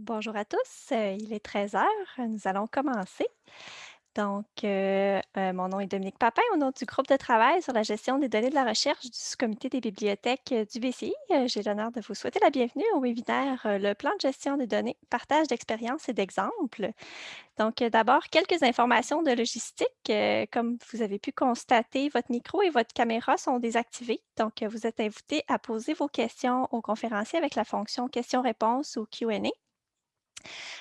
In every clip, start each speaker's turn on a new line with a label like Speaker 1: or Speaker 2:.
Speaker 1: Bonjour à tous, euh, il est 13 heures, nous allons commencer. Donc, euh, euh, mon nom est Dominique Papin, au nom du groupe de travail sur la gestion des données de la recherche du sous-comité des bibliothèques du BCI. J'ai l'honneur de vous souhaiter la bienvenue au webinaire Le plan de gestion des données, partage d'expériences et d'exemples. Donc, d'abord, quelques informations de logistique. Comme vous avez pu constater, votre micro et votre caméra sont désactivés. Donc, vous êtes invité à poser vos questions aux conférenciers avec la fonction questions-réponses ou Q&A.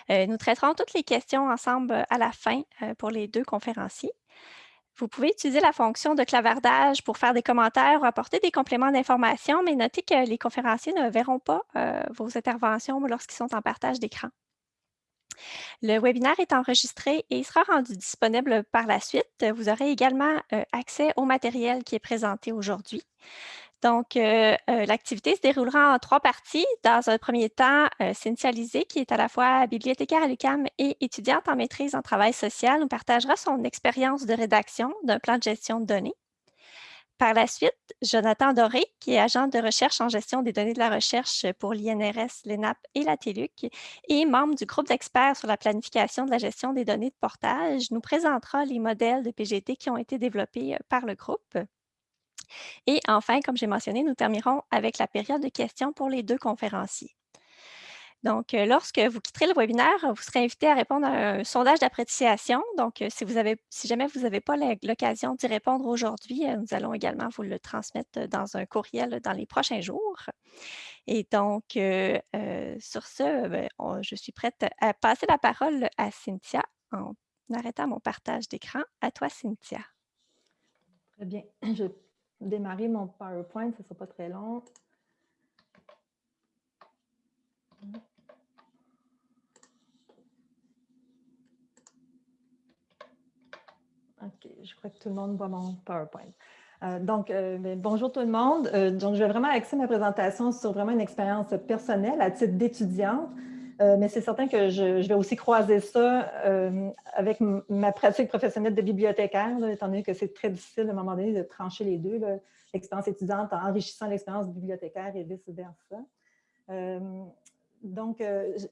Speaker 1: Euh, nous traiterons toutes les questions ensemble à la fin pour les deux conférenciers. Vous pouvez utiliser la fonction de clavardage pour faire des commentaires ou apporter des compléments d'information, mais notez que les conférenciers ne verront pas vos interventions lorsqu'ils sont en partage d'écran. Le webinaire est enregistré et sera rendu disponible par la suite. Vous aurez également accès au matériel qui est présenté aujourd'hui. Donc, euh, euh, l'activité se déroulera en trois parties. Dans un premier temps, euh, Cynthia Lisée, qui est à la fois bibliothécaire à l'UQAM et étudiante en maîtrise en travail social, nous partagera son expérience de rédaction d'un plan de gestion de données. Par la suite, Jonathan Doré, qui est agent de recherche en gestion des données de la recherche pour l'INRS, l'ENAP et la TELUC, et membre du groupe d'experts sur la planification de la gestion des données de portage, nous présentera les modèles de PGT qui ont été développés par le groupe. Et enfin, comme j'ai mentionné, nous terminerons avec la période de questions pour les deux conférenciers. Donc, euh, lorsque vous quitterez le webinaire, vous serez invité à répondre à un sondage d'appréciation. Donc, euh, si, jamais vous n'avez pas l'occasion d'y répondre aujourd'hui, euh, nous allons également vous le transmettre dans un courriel dans les prochains jours. Et donc, sur ce, ben, je suis prête à passer la parole à Cynthia en arrêtant mon partage d'écran. À toi, Cynthia.
Speaker 2: Très bien. Je démarrer mon PowerPoint, ce ne sera pas très long. OK, je crois que tout le monde voit mon PowerPoint. Euh, donc, euh, ben, bonjour tout le monde. Euh, donc, je vais vraiment axer ma présentation sur vraiment une expérience personnelle à titre d'étudiante. Euh, mais c'est certain que je, vais aussi croiser ça euh, avec ma pratique professionnelle de bibliothécaire, étant donné que c'est très difficile à un moment donné de trancher les deux, l'expérience étudiante en enrichissant l'expérience bibliothécaire et vice-versa. Euh, donc,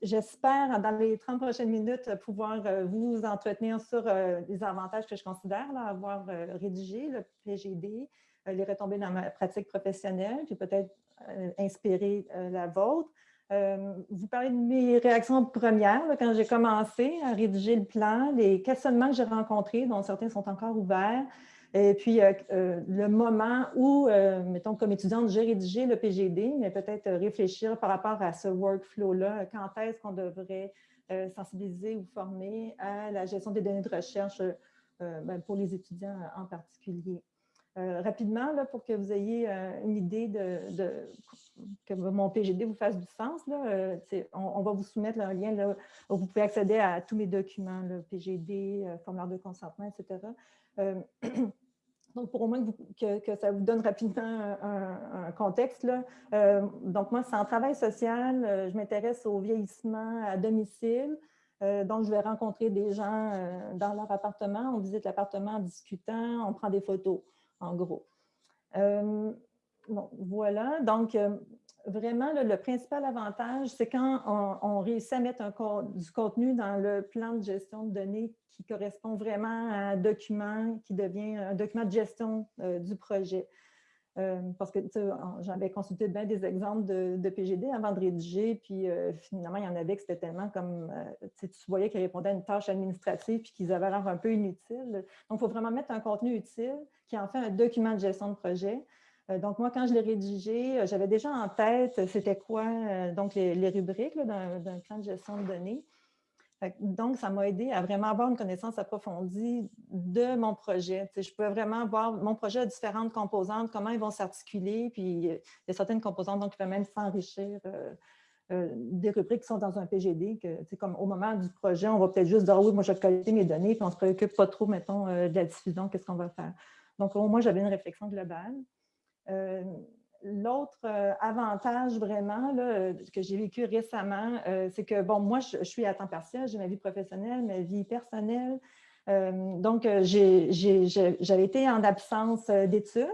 Speaker 2: j'espère, dans les 30 prochaines minutes, pouvoir vous entretenir sur les avantages que je considère avoir rédigé le PGD, les retombées dans ma pratique professionnelle, puis peut-être inspirer la vôtre. Euh, vous parlez de mes réactions premières quand j'ai commencé à rédiger le plan, les questionnements que j'ai rencontrés, dont certains sont encore ouverts, et puis euh, euh, le moment où, mettons, comme étudiante, j'ai rédigé le PGD, mais peut-être réfléchir par rapport à ce workflow-là, quand est-ce qu'on devrait sensibiliser ou former à la gestion des données de recherche ben, pour les étudiants en particulier. Euh, rapidement, là, pour que vous ayez euh, une idée de, que mon PGD vous fasse du sens, là, euh, on, va vous soumettre un lien là, où vous pouvez accéder à tous mes documents, le PGD, formulaire de consentement, etc. donc, pour au moins que, ça vous donne rapidement un, contexte. Là. donc, moi, c'est en travail social, je m'intéresse au vieillissement à domicile. donc, je vais rencontrer des gens dans leur appartement, on visite l'appartement en discutant, on prend des photos en gros. Euh, voilà, donc euh, vraiment, le principal avantage, c'est quand on, réussit à mettre du contenu dans le plan de gestion de données qui correspond vraiment à un document qui devient un document de gestion euh, du projet. Euh, parce que j'avais consulté bien des exemples de, PGD avant de rédiger, puis euh, finalement, il y en avait que c'était tellement comme, euh, tu voyais qu'ils répondaient à une tâche administrative puis qu'ils avaient l'air un peu inutiles. Donc, il faut vraiment mettre un contenu utile qui en fait un document de gestion de projet. donc, moi, quand je l'ai rédigé, j'avais déjà en tête c'était quoi donc les rubriques d'un plan de gestion de données. Donc, ça m'a aidé à vraiment avoir une connaissance approfondie de mon projet. je peux vraiment voir mon projet a différentes composantes, comment ils vont s'articuler, puis euh, il y a certaines composantes donc, qui peuvent même s'enrichir euh, euh, des rubriques qui sont dans un PGD, comme au moment du projet, on va peut-être juste dire, oui, moi, je vais collecter mes données, puis on ne se préoccupe pas trop, mettons, de la diffusion, qu'est-ce qu'on va faire. Donc, au moins, j'avais une réflexion globale. L'autre euh, avantage vraiment que j'ai vécu récemment, euh, c'est que, bon, moi, je, suis à temps partiel, j'ai ma vie professionnelle, ma vie personnelle. Euh, donc, j'avais été en absence d'études.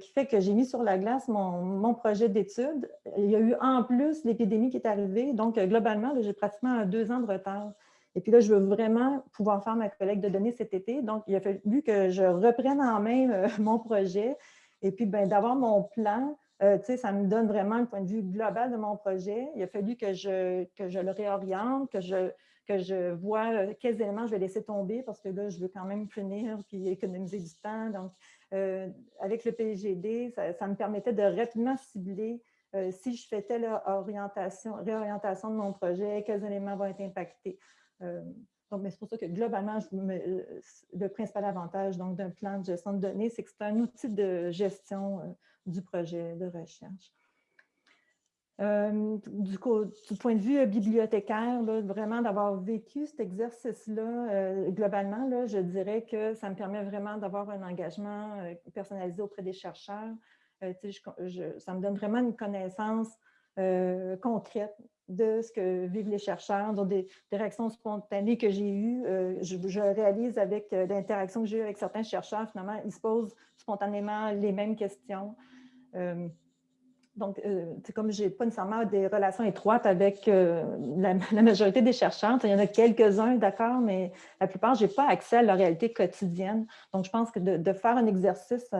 Speaker 2: qui fait que j'ai mis sur la glace mon, projet d'études. Il y a eu en plus l'épidémie qui est arrivée, donc globalement, j'ai pratiquement deux ans de retard. Et puis là, je veux vraiment pouvoir faire ma collecte de données cet été. Donc, il a fallu que je reprenne en main mon projet et puis ben, d'avoir mon plan. ça me donne vraiment le point de vue global de mon projet. Il a fallu que je, que je le réoriente, que je, que je vois euh, quels éléments je vais laisser tomber parce que là, je veux quand même finir puis économiser du temps. Donc, euh, avec le PGD, ça, me permettait de rapidement cibler euh, si je fais telle orientation, réorientation de mon projet, quels éléments vont être impactés. Donc, c'est pour ça que globalement, le principal avantage d'un plan de gestion de données, c'est que c'est un outil de gestion du projet de recherche. Euh, du, point de vue euh, bibliothécaire, vraiment d'avoir vécu cet exercice-là, euh, globalement, là, je dirais que ça me permet vraiment d'avoir un engagement personnalisé auprès des chercheurs. ça me donne vraiment une connaissance concrète de ce que vivent les chercheurs, donc des, réactions spontanées que j'ai eues. Je, réalise avec l'interaction que j'ai eue avec certains chercheurs, finalement, ils se posent spontanément les mêmes questions. Donc, euh, c'est comme je n'ai pas nécessairement des relations étroites avec euh, la, majorité des chercheurs. Il y en a quelques-uns, d'accord, mais la plupart, je n'ai pas accès à leur réalité quotidienne. Donc, je pense que de, faire un exercice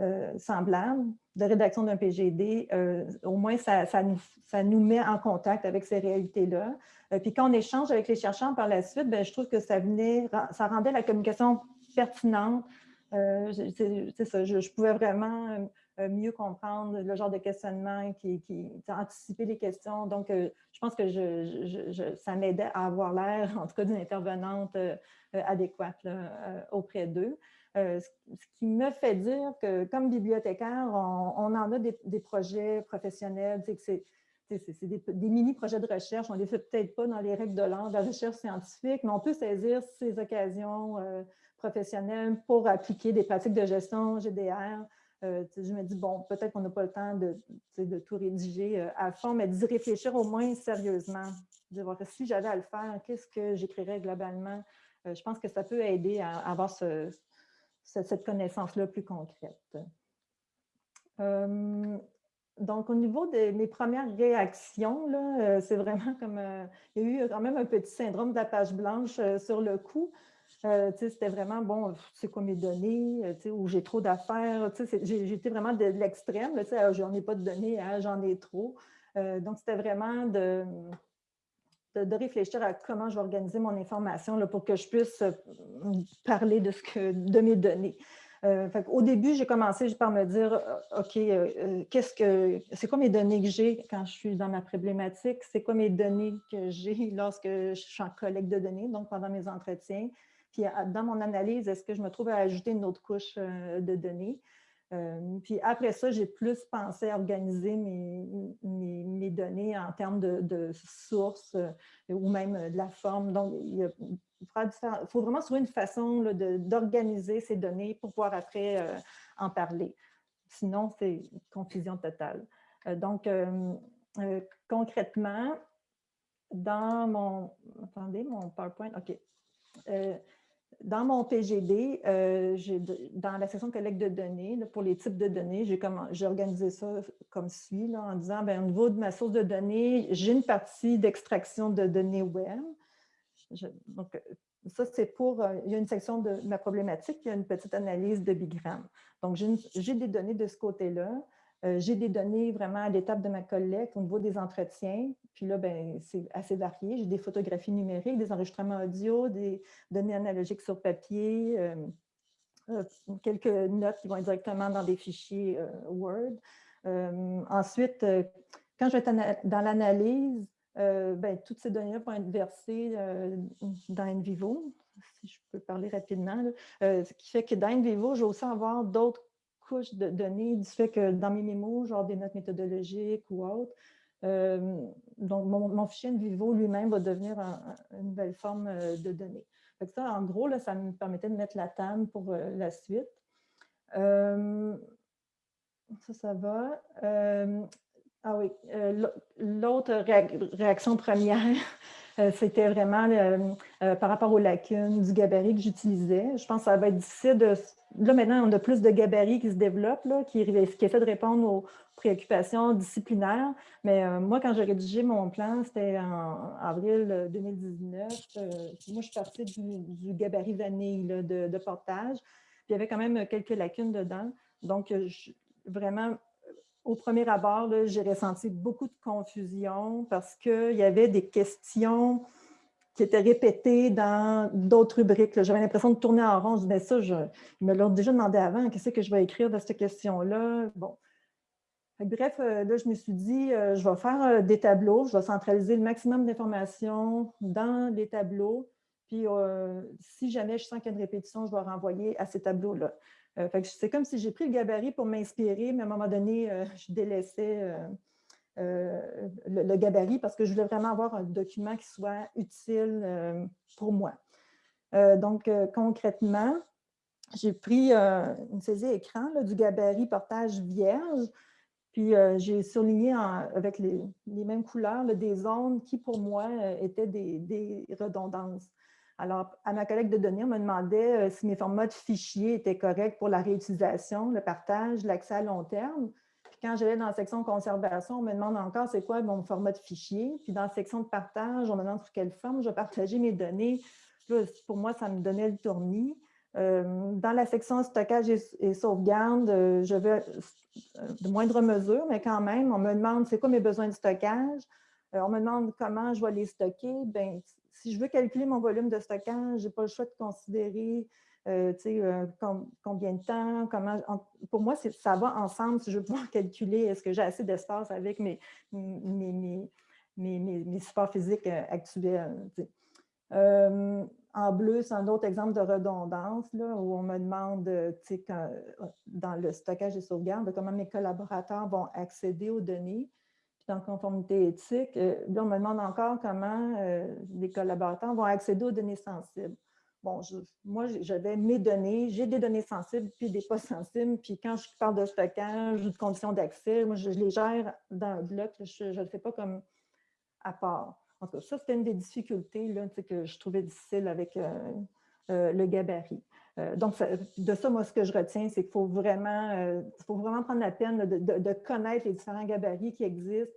Speaker 2: euh, semblable de rédaction d'un PGD, au moins, ça, nous, ça, nous, met en contact avec ces réalités-là. puis quand on échange avec les chercheurs par la suite, ben, je trouve que ça, venait, ça rendait la communication pertinente. c'est ça, je, pouvais vraiment euh, mieux comprendre le genre de questionnement, qui, qui anticiper les questions. Donc, euh, je pense que ça m'aidait à avoir l'air, en tout cas, d'une intervenante euh, adéquate auprès d'eux. Ce qui me fait dire que, comme bibliothécaire, on, en a des, projets professionnels, c'est c'est des, mini-projets de recherche. On ne les fait peut-être pas dans les règles de l'art de la recherche scientifique, mais on peut saisir ces occasions professionnelles pour appliquer des pratiques de gestion GDR euh, je me dis, bon, peut-être qu'on n'a pas le temps de, tout rédiger euh, à fond, mais d'y réfléchir au moins sérieusement. De voir si j'avais à le faire, qu'est-ce que j'écrirais globalement? Euh, je pense que ça peut aider à, avoir cette connaissance-là plus concrète. donc, au niveau de mes premières réactions, c'est vraiment comme... il y a eu quand même un petit syndrome de la page blanche sur le coup. Euh, c'était vraiment, bon, c'est quoi mes données, euh, où j'ai trop d'affaires. J'étais vraiment de, l'extrême, ah, j'en ai pas de données, hein, j'en ai trop. Euh, donc, c'était vraiment de, de, réfléchir à comment je vais organiser mon information là, pour que je puisse parler de, ce que, de mes données. Au début, j'ai commencé par me dire, OK, qu'est-ce que c'est quoi mes données que j'ai quand je suis dans ma problématique? C'est quoi mes données que j'ai lorsque je suis en collecte de données, donc pendant mes entretiens? Puis dans mon analyse, est-ce que je me trouve à ajouter une autre couche euh, de données? Euh, puis après ça, j'ai plus pensé à organiser mes, données en termes de, sources euh, ou même de la forme. Donc, il, faut vraiment trouver une façon d'organiser ces données pour pouvoir après en parler. Sinon, c'est confusion totale. donc, concrètement, dans mon... Attendez, mon PowerPoint, OK dans mon PGD, euh, dans la section collecte de données, pour les types de données, j'ai organisé ça comme suit, en disant, ben, au niveau de ma source de données, j'ai une partie d'extraction de données web. donc, ça, c'est pour, euh, il y a une section de ma problématique, il y a une petite analyse de bigram. Donc, j'ai des données de ce côté-là. Euh, j'ai des données vraiment à l'étape de ma collecte au niveau des entretiens. Puis là, ben, c'est assez varié. J'ai des photographies numériques, des enregistrements audio, des données analogiques sur papier, euh, euh, quelques notes qui vont directement dans des fichiers Word. ensuite, quand je vais être dans l'analyse, ben, toutes ces données-là vont être versées dans NVivo, si je peux parler rapidement. ce qui fait que dans NVivo, je vais aussi avoir d'autres couche de données du fait que dans mes mémos, genre des notes méthodologiques ou autres, euh, donc mon, fichier Vivo lui-même va devenir une nouvelle forme euh, de données. ça, en gros, là, ça me permettait de mettre la table pour euh, la suite. ça, ça va. ah oui, l'autre réaction première, c'était vraiment par rapport aux lacunes du gabarit que j'utilisais. Je pense que ça va être difficile de là, maintenant, on a plus de gabarits qui se développent, qui, qui essaient de répondre aux préoccupations disciplinaires. Mais moi, quand j'ai rédigé mon plan, c'était en avril 2019. moi, je suis partie du, gabarit vanille de, portage. Il y avait quand même quelques lacunes dedans. Donc, vraiment, au premier abord, j'ai ressenti beaucoup de confusion parce qu'il y avait des questions qui étaient répétées dans d'autres rubriques. J'avais l'impression de tourner en rond. Je disais, ça, je, me l'ont déjà demandé avant, qu'est-ce que je vais écrire dans cette question-là? Bon. Bref, euh, là, je me suis dit, euh, je vais faire euh, des tableaux, je vais centraliser le maximum d'informations dans les tableaux, puis si jamais je sens qu'il y a une répétition, je vais renvoyer à ces tableaux-là. c'est comme si j'ai pris le gabarit pour m'inspirer, mais à un moment donné, je délaissais euh, le, gabarit parce que je voulais vraiment avoir un document qui soit utile euh, pour moi. Euh, donc, concrètement, j'ai pris une saisie écran du gabarit portage vierge, puis j'ai souligné avec les, mêmes couleurs des zones qui, pour moi, étaient des, redondances. Alors, à ma collègue de données, on me demandait si mes formats de fichiers étaient corrects pour la réutilisation, le partage, l'accès à long terme quand j'allais dans la section conservation, on me demande encore c'est quoi mon format de fichier. Puis dans la section de partage, on me demande sur quelle forme je vais partager mes données. pour moi, ça me donnait le tournis. Euh, dans la section stockage et, sauvegarde, euh, je vais euh, de moindre mesure, mais quand même, on me demande c'est quoi mes besoins de stockage. on me demande comment je vais les stocker. Bien, si je veux calculer mon volume de stockage, je n'ai pas le choix de considérer euh, euh, combien de temps, comment... pour moi, ça va ensemble si je veux pouvoir calculer est-ce que j'ai assez d'espace avec mes, mes, mes, supports physiques euh, actuels. en bleu, c'est un autre exemple de redondance là, où on me demande dans le stockage et sauvegarde comment mes collaborateurs vont accéder aux données. Dans conformité éthique, là, on me demande encore comment les collaborateurs vont accéder aux données sensibles bon, moi, j'avais mes données, j'ai des données sensibles puis des pas sensibles. Puis quand je parle de stockage ou de conditions d'accès, moi, je, les gère dans un bloc. Je ne le fais pas comme à part. En tout cas, ça, c'était une des difficultés là, que je trouvais difficile avec euh, euh, le gabarit. Euh, donc, de ça, moi, ce que je retiens, c'est qu'il faut vraiment, faut vraiment prendre la peine de, connaître les différents gabarits qui existent,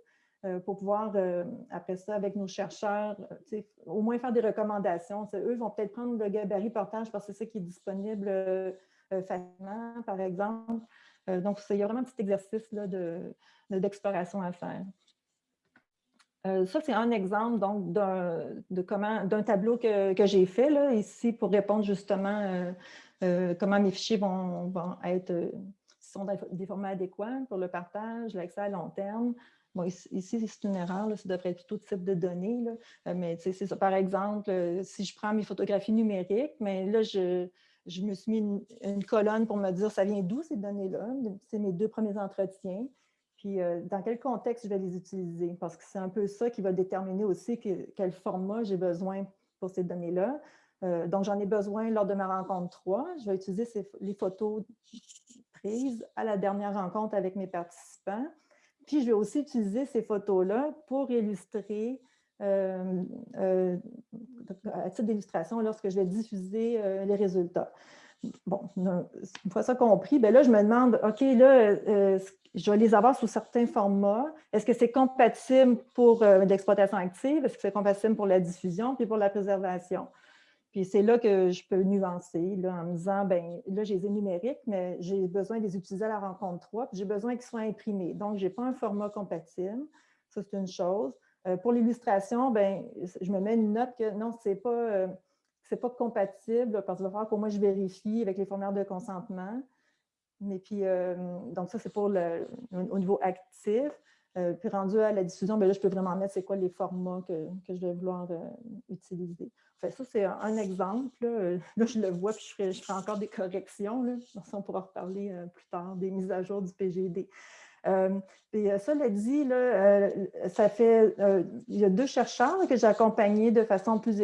Speaker 2: pour pouvoir, euh, après ça, avec nos chercheurs, euh, au moins faire des recommandations. eux vont peut-être prendre le gabarit portage parce que c'est ça qui est disponible facilement, par exemple. donc, il y a vraiment un petit exercice d'exploration à faire. ça, c'est un exemple d'un tableau que, j'ai fait là, ici pour répondre justement comment mes fichiers vont, vont être, sont des formats adéquats pour le partage, l'accès à long terme, ici, c'est une erreur, ça devrait être plutôt type de données, euh, mais c'est ça. Par exemple, euh, si je prends mes photographies numériques, mais là, je, me suis mis une, colonne pour me dire ça vient d'où ces données-là? C'est mes deux premiers entretiens. Puis, euh, dans quel contexte je vais les utiliser? Parce que c'est un peu ça qui va déterminer aussi quel format j'ai besoin pour ces données-là. donc, j'en ai besoin lors de ma rencontre 3. Je vais utiliser les photos prises à la dernière rencontre avec mes participants. Puis, je vais aussi utiliser ces photos-là pour illustrer, euh, euh, à titre d'illustration, lorsque je vais diffuser euh, les résultats. Bon, une fois ça compris, bien là, je me demande, OK, là, je vais les avoir sous certains formats? Est-ce que c'est compatible pour l'exploitation active? Est-ce que c'est compatible pour la diffusion puis pour la préservation? C'est là que je peux nuancer là, en me disant, ben là, j'ai les numériques, mais j'ai besoin de les utiliser à la rencontre 3, puis j'ai besoin qu'ils soient imprimés. Donc, je n'ai pas un format compatible. Ça, c'est une chose. Euh, pour l'illustration, ben, je me mets une note que non, ce n'est pas, euh, pas compatible parce qu'il va falloir qu'au moins je vérifie avec les formulaires de consentement. Mais puis, euh, donc ça, c'est pour le, au niveau actif. Puis rendu à la diffusion, ben là, je peux vraiment mettre c'est quoi les formats que, que je vais vouloir utiliser ça, c'est un exemple. Là. je le vois, puis je ferai, je ferai encore des corrections. Là. On pourra reparler euh, plus tard des mises à jour du PGD. Euh, et euh, cela dit, là, ça fait, il y a deux chercheurs que j'ai accompagnés de façon plus,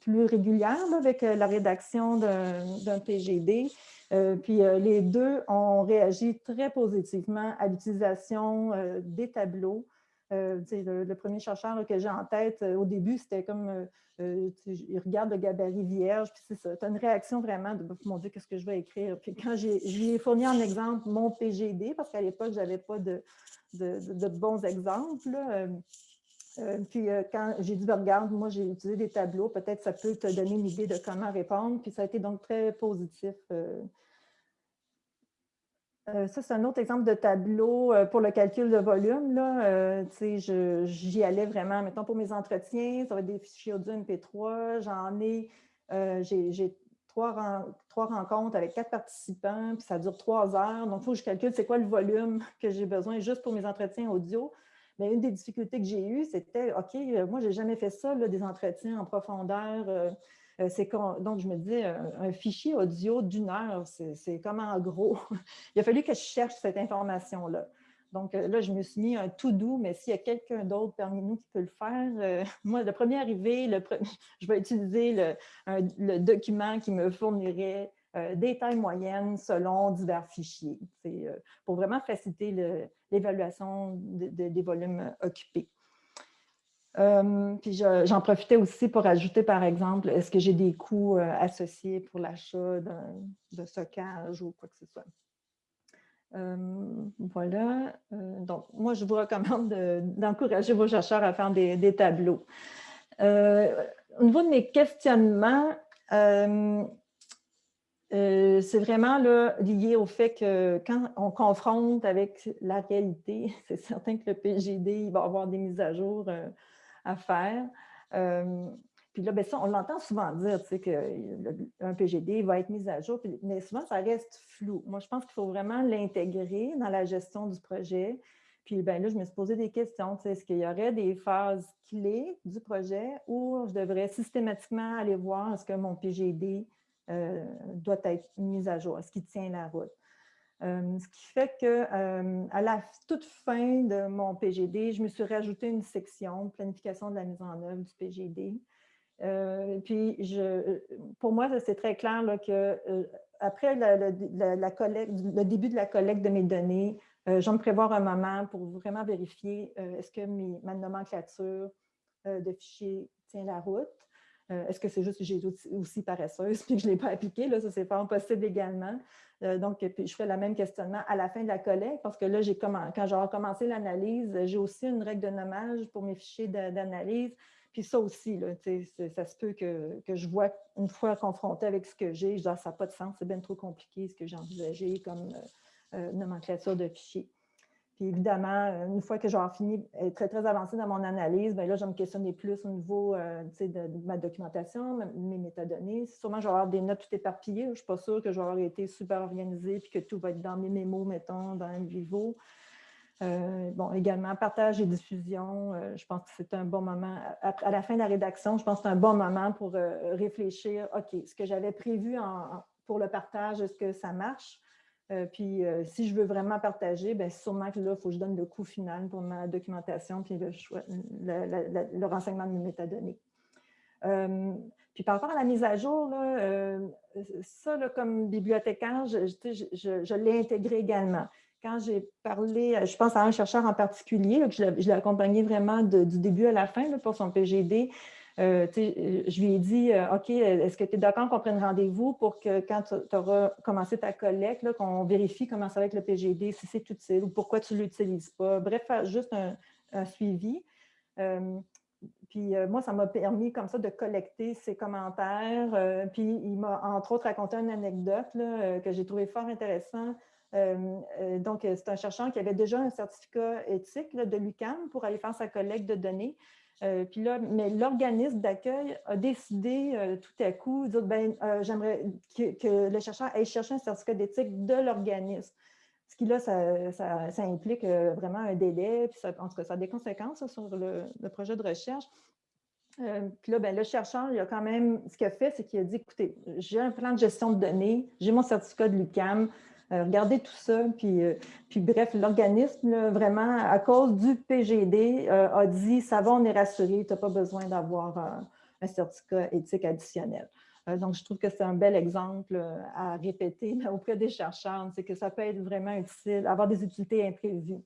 Speaker 2: plus régulière avec la rédaction d'un PGD. Puis les deux ont réagi très positivement à l'utilisation des tableaux le, premier chercheur que j'ai en tête, au début, c'était comme, il regarde le gabarit vierge, puis c'est ça, tu as une réaction vraiment de, mon Dieu, qu'est-ce que je vais écrire? Puis quand je lui ai fourni en exemple mon PGD, parce qu'à l'époque, je n'avais pas de, bons exemples, euh, puis euh, quand j'ai dit, ben, regarde, moi j'ai utilisé des tableaux, peut-être ça peut te donner une idée de comment répondre. Puis ça a été donc très positif. Euh. ça, c'est un autre exemple de tableau pour le calcul de volume. J'y allais vraiment, mettons pour mes entretiens, ça va être des fichiers audio MP3. J'en ai, j'ai trois, trois rencontres avec quatre participants, puis ça dure trois heures. Donc, il faut que je calcule c'est quoi le volume que j'ai besoin juste pour mes entretiens audio. Mais une des difficultés que j'ai eues, c'était, OK, euh, moi, je n'ai jamais fait ça, des entretiens en profondeur. Euh, euh, donc, je me disais, un, fichier audio d'une heure, c'est comme en gros. Il a fallu que je cherche cette information-là. Donc là, je me suis mis un tout doux, mais s'il y a quelqu'un d'autre parmi nous qui peut le faire, moi, le premier arrivé, le je vais utiliser le, le, document qui me fournirait euh, des tailles moyennes selon divers fichiers. Euh, pour vraiment faciliter l'évaluation des volumes occupés. Euh, puis j'en profitais aussi pour ajouter, par exemple, est-ce que j'ai des coûts associés pour l'achat de stockage ou quoi que ce soit? voilà. donc, moi, je vous recommande d'encourager vos chercheurs à faire des tableaux. au niveau de mes questionnements, euh, c'est vraiment lié au fait que quand on confronte avec la réalité, c'est certain que le PGD va avoir des mises à jour euh, à faire. Euh, puis là, ben ça, on l'entend souvent dire qu'un PGD va être mis à jour, mais souvent, ça reste flou. Moi, je pense qu'il faut vraiment l'intégrer dans la gestion du projet. Puis ben là, je me suis posé des questions. Est-ce qu'il y aurait des phases clés du projet où je devrais systématiquement aller voir est-ce que mon PGD euh, doit être mise à jour, ce qui tient la route. Euh, ce qui fait que euh, à la toute fin de mon PGD, je me suis rajouté une section planification de la mise en œuvre du PGD. puis, je, pour moi, c'est très clair là, que après le début de la collecte de mes données, je me prévoir un moment pour vraiment vérifier est-ce que ma nomenclature de fichiers tient la route. Euh, est-ce que c'est juste que j'ai aussi paresseuse puis que je ne l'ai pas appliqué? Là, ça, c'est pas possible également. Euh, donc, puis je fais le même questionnement à la fin de la collecte parce que là, quand j'ai recommencé l'analyse, j'ai aussi une règle de nommage pour mes fichiers d'analyse. Puis ça aussi, là, ça se peut que, je vois une fois confrontée avec ce que j'ai, je dis ah, ça n'a pas de sens, c'est bien trop compliqué ce que j'ai envisagé comme euh, nomenclature de fichiers. Puis évidemment, euh, une fois que j'aurai fini, être très, très avancé dans mon analyse, bien là, je me questionner plus au niveau euh, de, ma documentation, mes métadonnées. Sûrement, je vais avoir des notes tout éparpillées. Je ne suis pas sûre que avoir été super organisée puis que tout va être dans mes mémos, mettons, dans le Vivo. Euh, bon, également, partage et diffusion, je pense que c'est un bon moment. À, la fin de la rédaction, je pense que c'est un bon moment pour réfléchir, OK, ce que j'avais prévu pour le partage, est-ce que ça marche? Euh, puis, euh, si je veux vraiment partager, bien, sûrement que là, il faut que je donne le coût final pour ma documentation puis le, renseignement de mes métadonnées. Euh, puis par rapport à la mise à jour, ça, comme bibliothécaire, je, l'ai intégré également. Quand j'ai parlé, je pense à un chercheur en particulier, que je l'ai accompagné vraiment du début à la fin pour son PGD, euh, euh, je lui ai dit, euh, OK, est-ce que tu es d'accord qu'on prenne rendez-vous pour que quand tu auras commencé ta collecte, qu'on vérifie comment ça va avec le PGD, si c'est utile ou pourquoi tu ne l'utilises pas? Bref, juste un, suivi. puis moi, ça m'a permis comme ça de collecter ses commentaires. puis il m'a entre autres raconté une anecdote que j'ai trouvé fort intéressant. donc, c'est un chercheur qui avait déjà un certificat éthique de l'UCAM pour aller faire sa collecte de données. Euh, puis là, mais l'organisme d'accueil a décidé euh, tout à coup, ben, euh, j'aimerais que, le chercheur aille chercher un certificat d'éthique de l'organisme. Ce qui là, ça, implique vraiment un délai, puis ça, ça a des conséquences sur le, projet de recherche. puis là, ben, le chercheur, il a quand même, ce qu'il a fait, c'est qu'il a dit, écoutez, j'ai un plan de gestion de données, j'ai mon certificat de l'UCAM, regardez tout ça. Puis, euh, bref, l'organisme, vraiment, à cause du PGD, euh, a dit, ça va, on est rassuré, tu n'as pas besoin d'avoir un, certificat éthique additionnel. donc, je trouve que c'est un bel exemple à répéter auprès des chercheurs, c'est que ça peut être vraiment utile, avoir des utilités imprévues.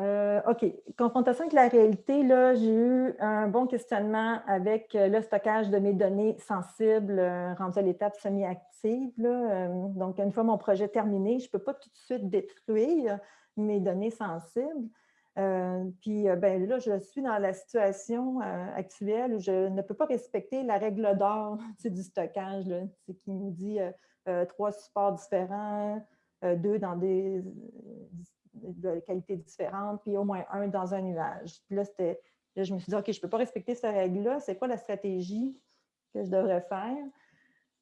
Speaker 2: Euh, OK. Confrontation avec la réalité, là, j'ai eu un bon questionnement avec euh, le stockage de mes données sensibles euh, rendues à l'étape semi-active. donc, une fois mon projet terminé, je ne peux pas tout de suite détruire mes données sensibles. puis ben, là, je suis dans la situation actuelle où je ne peux pas respecter la règle d'or du stockage, qui nous dit trois supports différents, deux dans des de qualité différente, puis au moins un dans un nuage. Puis là, je me suis dit, OK, je ne peux pas respecter cette règle-là. C'est quoi la stratégie que je devrais faire?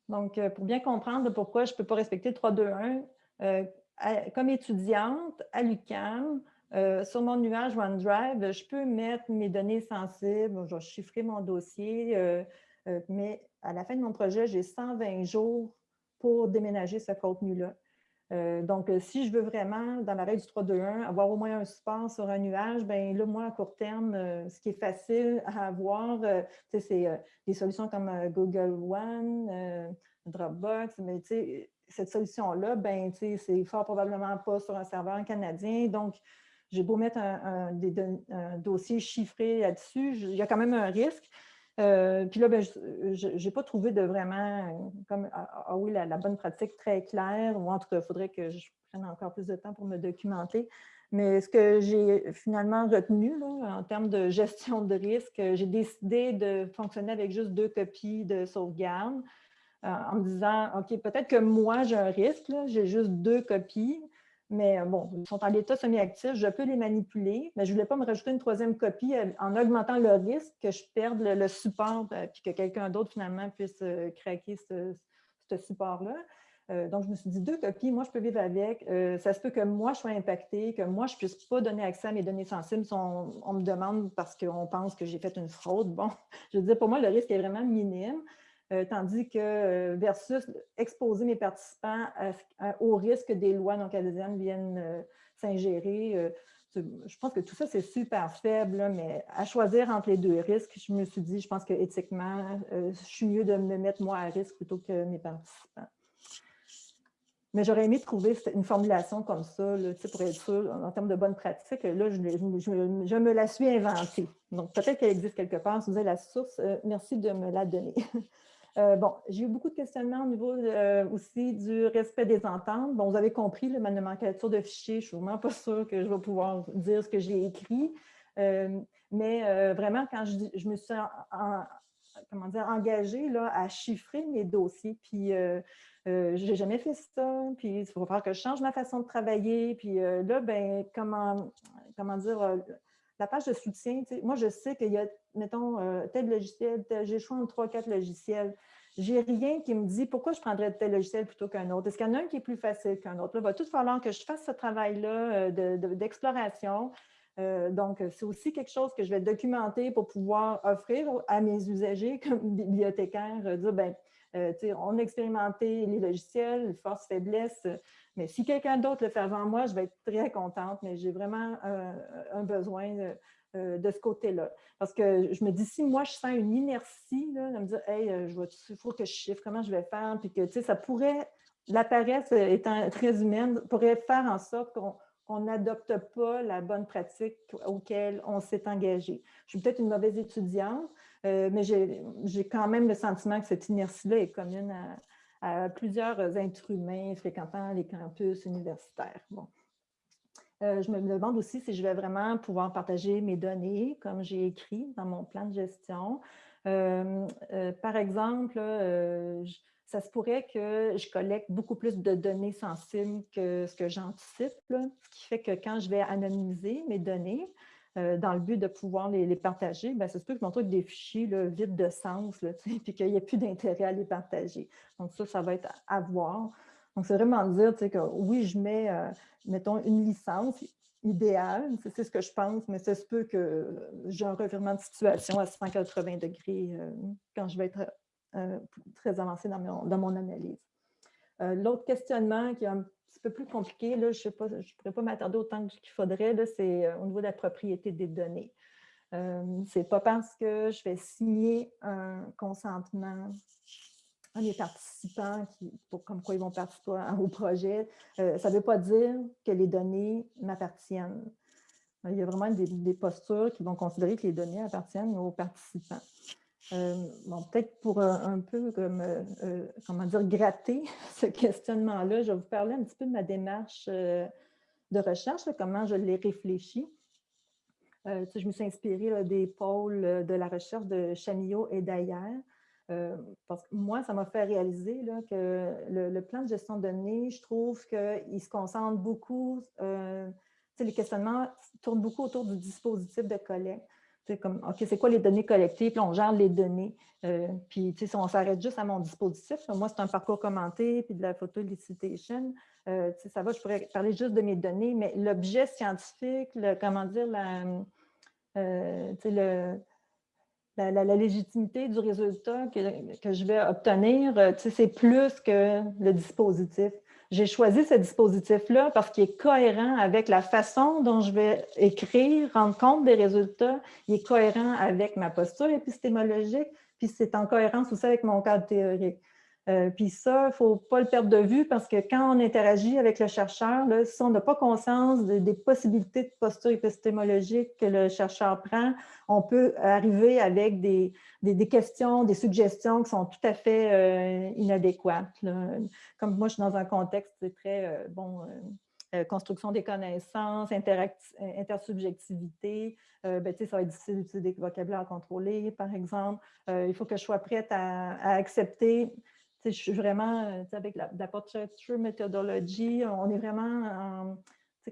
Speaker 2: Donc, euh, pour bien comprendre pourquoi je ne peux pas respecter le 3-2-1, euh, comme étudiante à l'UQAM, euh, sur mon nuage OneDrive, je peux mettre mes données sensibles, je vais chiffrer mon dossier, mais à la fin de mon projet, j'ai 120 jours pour déménager ce contenu-là. Euh, donc, euh, si je veux vraiment, dans la règle du 3-2-1, avoir au moins un support sur un nuage, bien là, moi, à court terme, euh, ce qui est facile à avoir, c'est des solutions comme Google One, Dropbox, mais cette solution-là, ben, c'est fort probablement pas sur un serveur canadien. Donc, j'ai beau mettre un dossier chiffré là-dessus, il y a quand même un risque. Euh, puis là, ben, je n'ai pas trouvé de vraiment, comme, ah, ah, ah oui, la, bonne pratique très claire, ou en tout cas, il faudrait que je prenne encore plus de temps pour me documenter. Mais ce que j'ai finalement retenu en termes de gestion de risque, j'ai décidé de fonctionner avec juste deux copies de sauvegarde euh, en me disant, OK, peut-être que moi, j'ai un risque, j'ai juste deux copies, mais euh, bon, ils sont en état semi-actif, je peux les manipuler, mais je ne voulais pas me rajouter une troisième copie euh, en augmentant le risque que je perde le, support et euh, que quelqu'un d'autre finalement puisse craquer ce, support-là. donc, je me suis dit, deux copies, moi, je peux vivre avec. ça se peut que moi, je sois impactée, que moi, je ne puisse pas donner accès à mes données sensibles si on me demande parce qu'on pense que j'ai fait une fraude. Bon, je veux dire, pour moi, le risque est vraiment minime. Euh, tandis que euh, versus exposer mes participants au risque que des lois non canadiennes viennent euh, s'ingérer. je pense que tout ça, c'est super faible, mais à choisir entre les deux risques, je me suis dit, je pense qu'éthiquement, je suis mieux de me mettre moi à risque plutôt que mes participants. Mais j'aurais aimé trouver une formulation comme ça, pour être sûr, en termes de bonne pratique. Là, je, me la suis inventée. Donc, peut-être qu'elle existe quelque part. Si vous avez la source, merci de me la donner. Euh, bon, j'ai eu beaucoup de questionnements au niveau euh, aussi du respect des ententes. Bon, vous avez compris, ma nomenclature de fichiers, je suis vraiment pas sûre que je vais pouvoir dire ce que j'ai écrit. Euh, mais vraiment, quand je, me suis comment dire, engagée là, à chiffrer mes dossiers, puis je n'ai jamais fait ça, puis il faut falloir que je change ma façon de travailler. Puis là, ben, comment, comment dire, la page de soutien, moi, je sais qu'il y a, mettons, euh, tel logiciel, j'ai choisi entre trois, quatre logiciels. J'ai rien qui me dit pourquoi je prendrais tel logiciel plutôt qu'un autre. Est-ce qu'il y en a un qui est plus facile qu'un autre? il va tout falloir que je fasse ce travail-là euh, d'exploration. Euh, donc, c'est aussi quelque chose que je vais documenter pour pouvoir offrir à mes usagers comme bibliothécaires, dire, ben, on a expérimenté les logiciels, force, faiblesse, mais si quelqu'un d'autre le fait avant moi, je vais être très contente, mais j'ai vraiment un besoin euh, de, ce côté-là. Parce que je me dis, si moi, je sens une inertie, là, de me dire, hey, euh, il faut que je chiffre, comment je vais faire, puis que, tu sais, ça pourrait, la paresse étant très humaine, pourrait faire en sorte qu'on n'adopte pas la bonne pratique auquel on s'est engagé. Je suis peut-être une mauvaise étudiante, euh, mais j'ai quand même le sentiment que cette inertie-là est commune à, à plusieurs êtres humains fréquentant les campus universitaires. Bon. Euh, je me demande aussi si je vais vraiment pouvoir partager mes données, comme j'ai écrit dans mon plan de gestion. Euh, euh, par exemple, ça se pourrait que je collecte beaucoup plus de données sensibles que ce que j'anticipe, ce qui fait que quand je vais anonymiser mes données, dans le but de pouvoir les, partager, bien, ça se peut que je trouve des fichiers vides de sens, là, puis qu'il n'y ait plus d'intérêt à les partager. Donc ça, ça va être à voir. Donc, c'est vraiment dire que oui, je mets, euh, mettons, une licence idéale, c'est ce que je pense, mais ça se peut que j'ai un revirement de situation à 180 degrés euh, quand je vais être très avancée dans mon, dans mon analyse. L'autre questionnement qui est un petit peu plus compliqué, là, je ne pourrais pas m'attarder autant qu'il faudrait, c'est euh, au niveau de la propriété des données. Euh, Ce n'est pas parce que je vais signer un consentement à mes participants pour, comme quoi ils vont participer au projet, euh, ça ne veut pas dire que les données m'appartiennent. il y a vraiment des, postures qui vont considérer que les données appartiennent aux participants. bon, peut-être pour un, peu comme, comment dire, gratter ce questionnement-là, je vais vous parler un petit peu de ma démarche de recherche, comment je l'ai réfléchi. je me suis inspirée des pôles de la recherche de Chamillot et d'ailleurs. Euh, parce que moi, ça m'a fait réaliser que le, plan de gestion de données, je trouve qu'il se concentre beaucoup, euh, les questionnements tournent beaucoup autour du dispositif de collecte. C'est comme, OK, c'est quoi les données collectées? Puis on gère les données. Euh, puis, si on s'arrête juste à mon dispositif, moi, c'est un parcours commenté, puis de la photo elicitation, euh, ça va, je pourrais parler juste de mes données, mais l'objet scientifique, comment dire, la, le, la, légitimité du résultat que, je vais obtenir, euh, c'est plus que le dispositif. J'ai choisi ce dispositif-là parce qu'il est cohérent avec la façon dont je vais écrire, rendre compte des résultats. Il est cohérent avec ma posture épistémologique, puis c'est en cohérence aussi avec mon cadre théorique. Euh, puis ça, il ne faut pas le perdre de vue parce que quand on interagit avec le chercheur, si on n'a pas conscience des possibilités de posture épistémologique que le chercheur prend, on peut arriver avec des, des, questions, des suggestions qui sont tout à fait euh, inadéquates. Comme moi, je suis dans un contexte très, euh, bon, construction des connaissances, intersubjectivité, ben, ça va être difficile d'utiliser des vocabulaires contrôlés, par exemple. il faut que je sois prête à accepter je suis vraiment, euh, avec la, la portraiture methodology, on est vraiment en,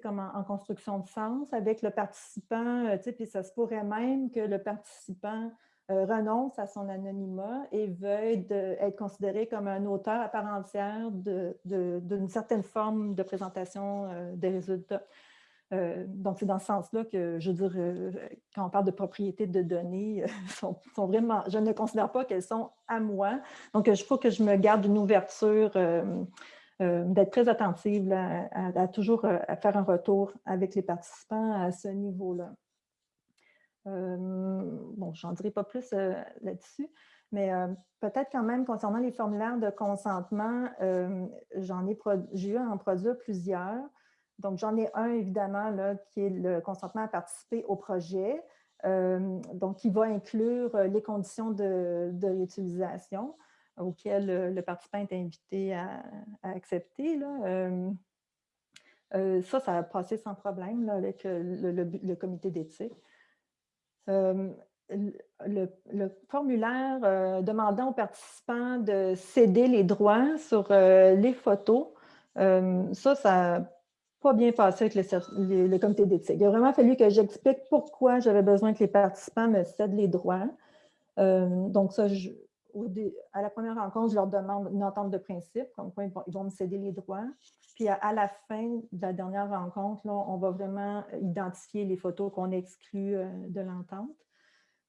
Speaker 2: comme en, construction de sens avec le participant, euh, puis ça se pourrait même que le participant euh, renonce à son anonymat et veuille être considéré comme un auteur à part entière d'une certaine forme de présentation des résultats. Euh, donc, c'est dans ce sens-là que, je veux dire, euh, quand on parle de propriété de données, euh, sont, vraiment, je ne considère pas qu'elles sont à moi. Donc, il faut que je me garde une ouverture, d'être très attentive à, toujours faire un retour avec les participants à ce niveau-là. bon, je n'en dirai pas plus là-dessus, mais peut-être quand même concernant les formulaires de consentement, j'en ai, j'ai eu à en produire plusieurs. Donc, j'en ai un, évidemment, là, qui est le consentement à participer au projet, euh, donc qui va inclure euh, les conditions de, réutilisation auxquelles euh, le, participant est invité à, accepter. ça, ça a passé sans problème avec le, comité d'éthique. Le, formulaire demandant aux participants de céder les droits sur les photos, ça, ça pas bien passé avec le, comité d'éthique. Il a vraiment fallu que j'explique pourquoi j'avais besoin que les participants me cèdent les droits. Euh, donc, ça, à la première rencontre, je leur demande une entente de principe, comme quoi ils vont, me céder les droits. Puis à, la fin de la dernière rencontre, on va vraiment identifier les photos qu'on exclut euh, de l'entente.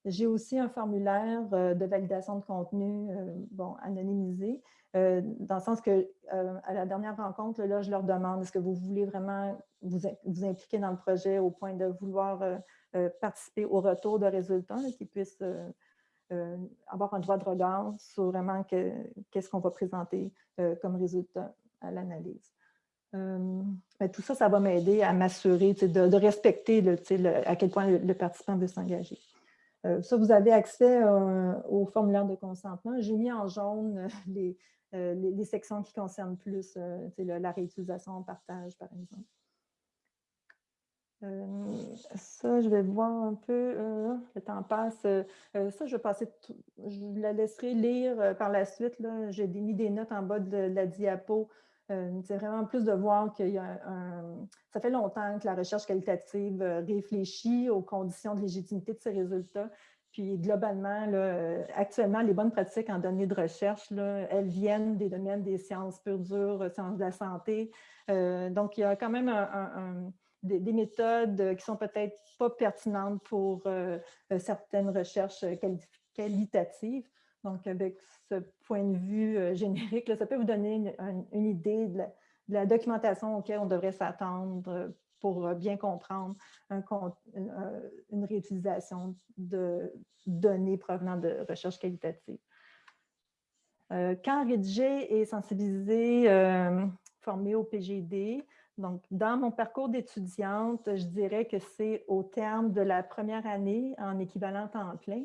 Speaker 2: J'ai aussi un formulaire euh, de validation de contenu bon, anonymisé euh, dans le sens que euh, à la dernière rencontre, là, je leur demande est-ce que vous voulez vraiment vous, vous, impliquer dans le projet au point de vouloir euh, participer au retour de résultats, qu'ils puissent avoir un droit de regard sur vraiment qu'est-ce qu'on va présenter comme résultat à l'analyse. tout ça, ça va m'aider à m'assurer de, respecter à quel point le participant veut s'engager. Euh, ça, vous avez accès euh, au formulaire de consentement. J'ai mis en jaune euh, les, sections qui concernent plus la réutilisation en partage, par exemple. ça, je vais voir un peu, le temps passe. ça, je vais passer, je la laisserai lire par la suite. J'ai mis des notes en bas de la diapo c'est vraiment plus de voir qu'il Ça fait longtemps que la recherche qualitative euh, réfléchit aux conditions de légitimité de ces résultats. Puis globalement, euh, actuellement, les bonnes pratiques en données de recherche, elles viennent des domaines des sciences pures sciences de la santé. donc, il y a quand même des, méthodes qui sont peut-être pas pertinentes pour certaines recherches qualitatives. Donc, avec ce point de vue euh, générique, ça peut vous donner une, idée de la, documentation auquel on devrait s'attendre pour euh, bien comprendre une, réutilisation de données provenant de recherche qualitative. Euh, quand rédiger et sensibiliser, former au PGD, Donc, dans mon parcours d'étudiante, je dirais que c'est au terme de la première année en équivalent temps plein,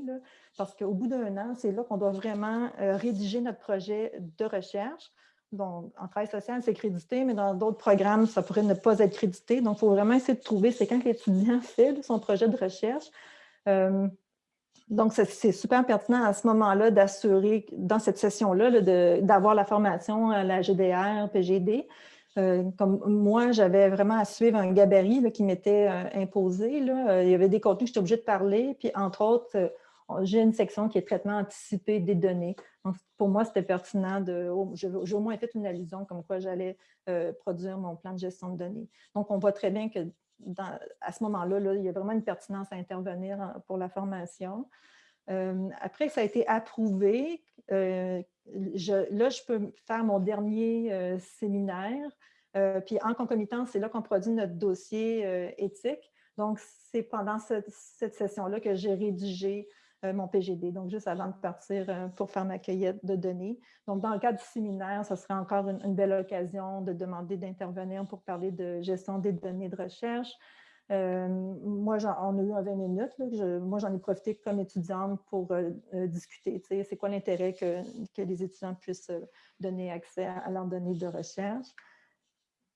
Speaker 2: parce qu'au bout d'un an, c'est là qu'on doit vraiment euh, rédiger notre projet de recherche. Donc, en travail social, c'est crédité, mais dans d'autres programmes, ça pourrait ne pas être crédité. Donc, il faut vraiment essayer de trouver, c'est quand l'étudiant fait son projet de recherche. Euh, donc, c'est super pertinent à ce moment-là d'assurer, dans cette session-là, d'avoir la formation à la GDR, PGD. Euh, comme moi, j'avais vraiment à suivre un gabarit qui m'était euh, imposé. Là. Il y avait des contenus que j'étais obligée de parler, puis entre autres, j'ai une section qui est traitement anticipé des données. Donc, pour moi, c'était pertinent de... J'ai au moins fait une allusion comme quoi j'allais euh, produire mon plan de gestion de données. Donc, on voit très bien que à ce moment-là, là, il y a vraiment une pertinence à intervenir pour la formation. Euh, après ça a été approuvé, euh, là, je peux faire mon dernier séminaire. puis en concomitant, c'est là qu'on produit notre dossier éthique. Donc, c'est pendant cette, session-là que j'ai rédigé euh, mon PGD, donc juste avant de partir euh, pour faire ma cueillette de données. Donc, dans le cadre du séminaire, ce serait encore une, belle occasion de demander d'intervenir pour parler de gestion des données de recherche. Euh, moi, on a eu 20 minutes. moi, j'en ai profité comme étudiante pour discuter. C'est quoi l'intérêt que, les étudiants puissent donner accès à leurs données de recherche.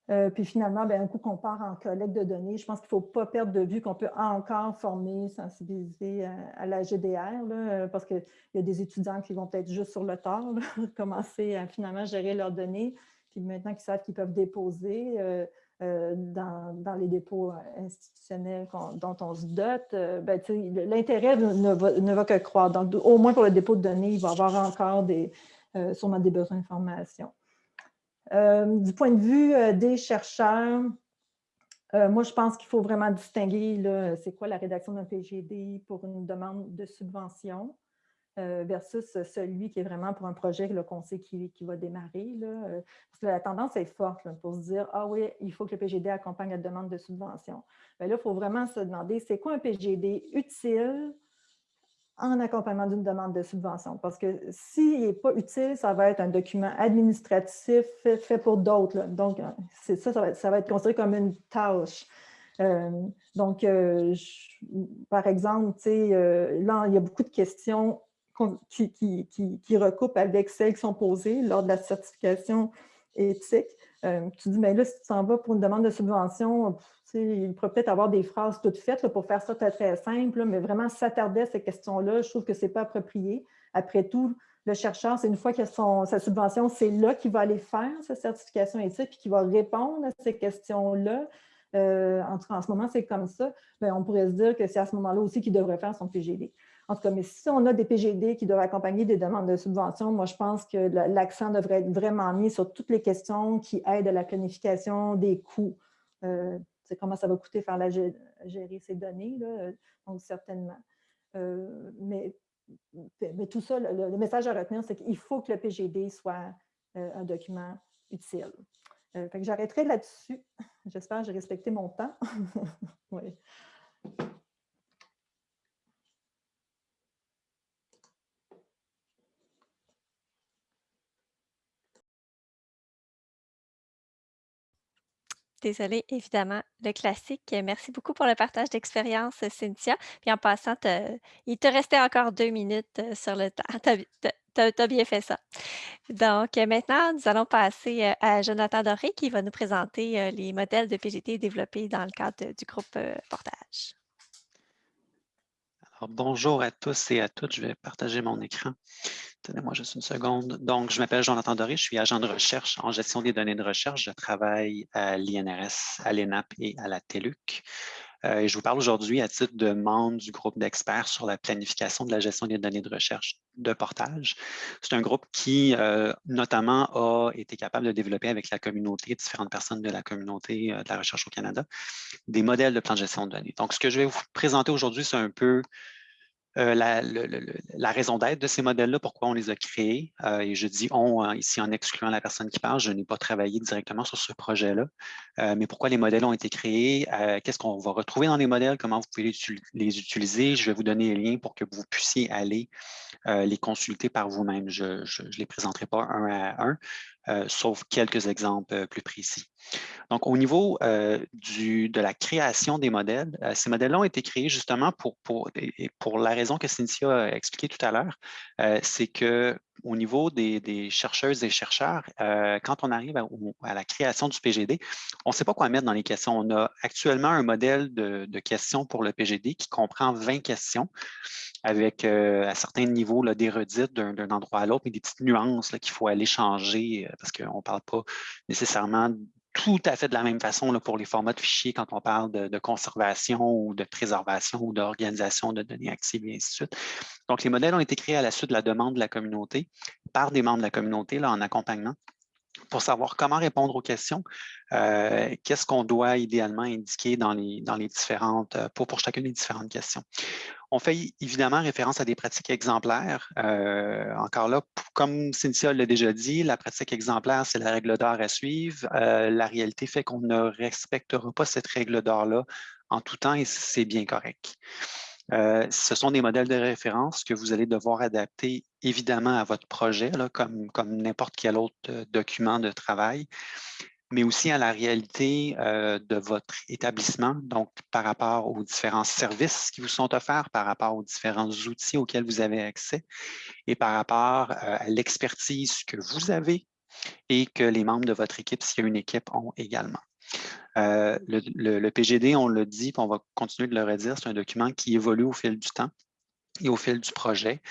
Speaker 2: Euh, puis finalement, ben, un coup qu'on part en collecte de données, je pense qu'il ne faut pas perdre de vue qu'on peut encore former, sensibiliser à, la GDR, euh, parce qu'il y a des étudiants qui vont peut-être juste sur le tard, commencer à finalement gérer leurs données, puis maintenant qu'ils savent qu'ils peuvent déposer euh, dans, les dépôts institutionnels dont on se dote, ben, l'intérêt ne, va que croître. Donc, au moins pour le dépôt de données, il va y avoir encore des, sûrement des besoins de formation. Euh, du point de vue euh, des chercheurs, euh, moi, je pense qu'il faut vraiment distinguer c'est quoi la rédaction d'un PGD pour une demande de subvention versus celui qui est vraiment pour un projet qu'on sait qui, qui, va démarrer. parce que la tendance est forte pour se dire « Ah oui, il faut que le PGD accompagne la demande de subvention. Ben là, il faut vraiment se demander c'est quoi un PGD utile en accompagnement d'une demande de subvention? Parce que s'il n'est pas utile, ça va être un document administratif fait, pour d'autres. Donc, ça, ça va, ça va, être considéré comme une tâche. Euh, donc, euh, par exemple, euh, là, il y a beaucoup de questions qui, recoupent avec celles qui sont posées lors de la certification éthique. tu dis, mais là, si tu t'en vas pour une demande de subvention, il pourrait peut-être avoir des phrases toutes faites pour faire ça très, très simple, mais vraiment s'attarder à ces questions-là, je trouve que ce n'est pas approprié. Après tout, le chercheur, c'est une fois qu'il a sa subvention, c'est là qu'il va aller faire sa certification éthique puis qu'il va répondre à ces questions-là. Euh, en, en, ce moment, c'est comme ça. Bien, on pourrait se dire que c'est à ce moment-là aussi qu'il devrait faire son PGD. En tout cas, mais si on a des PGD qui doivent accompagner des demandes de subvention, moi, je pense que l'accent devrait être vraiment mis sur toutes les questions qui aident à la planification des coûts. Euh, comment ça va coûter faire la, gérer ces données, là, donc certainement. Euh, mais, tout ça, le, message à retenir, c'est qu'il faut que le PGD soit euh, un document utile. Euh, j'arrêterai là-dessus. J'espère que j'ai respecté mon temps. oui.
Speaker 1: Désolée, évidemment, le classique. Merci beaucoup pour le partage d'expérience, Cynthia. Puis en passant, il te restait encore deux minutes sur le temps. Tu as, bien fait ça. Donc maintenant, nous allons passer à Jonathan Doré qui va nous présenter les modèles de PGT développés dans le cadre du groupe Portage.
Speaker 3: Bonjour à tous et à toutes. Je vais partager mon écran. Donnez-moi juste une seconde. Donc, je m'appelle Jonathan Doré, je suis agent de recherche en gestion des données de recherche. Je travaille à l'INRS, à l'ENAP et à la TELUC. Euh, et je vous parle aujourd'hui à titre de membre du groupe d'experts sur la planification de la gestion des données de recherche de portage. C'est un groupe qui, euh, notamment, a été capable de développer avec la communauté, différentes personnes de la communauté euh, de la recherche au Canada, des modèles de plan de gestion de données. Donc, ce que je vais vous présenter aujourd'hui, c'est un peu euh, la, raison d'être de ces modèles-là, pourquoi on les a créés. Euh, et je dis on hein, ici en excluant la personne qui parle, je n'ai pas travaillé directement sur ce projet-là, euh, mais pourquoi les modèles ont été créés, qu'est-ce qu'on va retrouver dans les modèles, comment vous pouvez les, utiliser. Je vais vous donner les liens pour que vous puissiez aller les consulter par vous-même. Je ne les présenterai pas un à un. Sauf quelques exemples plus précis. Donc, au niveau du, de la création des modèles, ces modèles-là ont été créés justement pour, pour, pour la raison que Cynthia a expliqué tout à l'heure, c'est que au niveau des, chercheuses et chercheurs, euh, quand on arrive à, la création du PGD, on ne sait pas quoi mettre dans les questions. On a actuellement un modèle de, questions pour le PGD qui comprend 20 questions avec euh, à certains niveaux des redites d'un endroit à l'autre, mais des petites nuances qu'il faut aller changer euh, parce qu'on ne parle pas nécessairement tout à fait de la même façon pour les formats de fichiers quand on parle de, conservation ou de préservation ou d'organisation de données actives et ainsi de suite. Donc, les modèles ont été créés à la suite de la demande de la communauté, par des membres de la communauté en accompagnement, pour savoir comment répondre aux questions, euh, qu'est-ce qu'on doit idéalement indiquer dans les, différentes, euh, pour, pour chacune des différentes questions. On fait évidemment référence à des pratiques exemplaires. Euh, encore là, comme Cynthia l'a déjà dit, la pratique exemplaire, c'est la règle d'or à suivre. la réalité fait qu'on ne respectera pas cette règle d'or-là en tout temps et c'est bien correct. Ce sont des modèles de référence que vous allez devoir adapter évidemment à votre projet, comme, n'importe quel autre document de travail mais aussi à la réalité euh, de votre établissement, donc par rapport aux différents services qui vous sont offerts, par rapport aux différents outils auxquels vous avez accès et par rapport euh, à l'expertise que vous avez et que les membres de votre équipe, s'il y a une équipe, ont également. Euh, le, PGD, on le dit, puis on va continuer de le redire, c'est un document qui évolue au fil du temps et au fil du projet.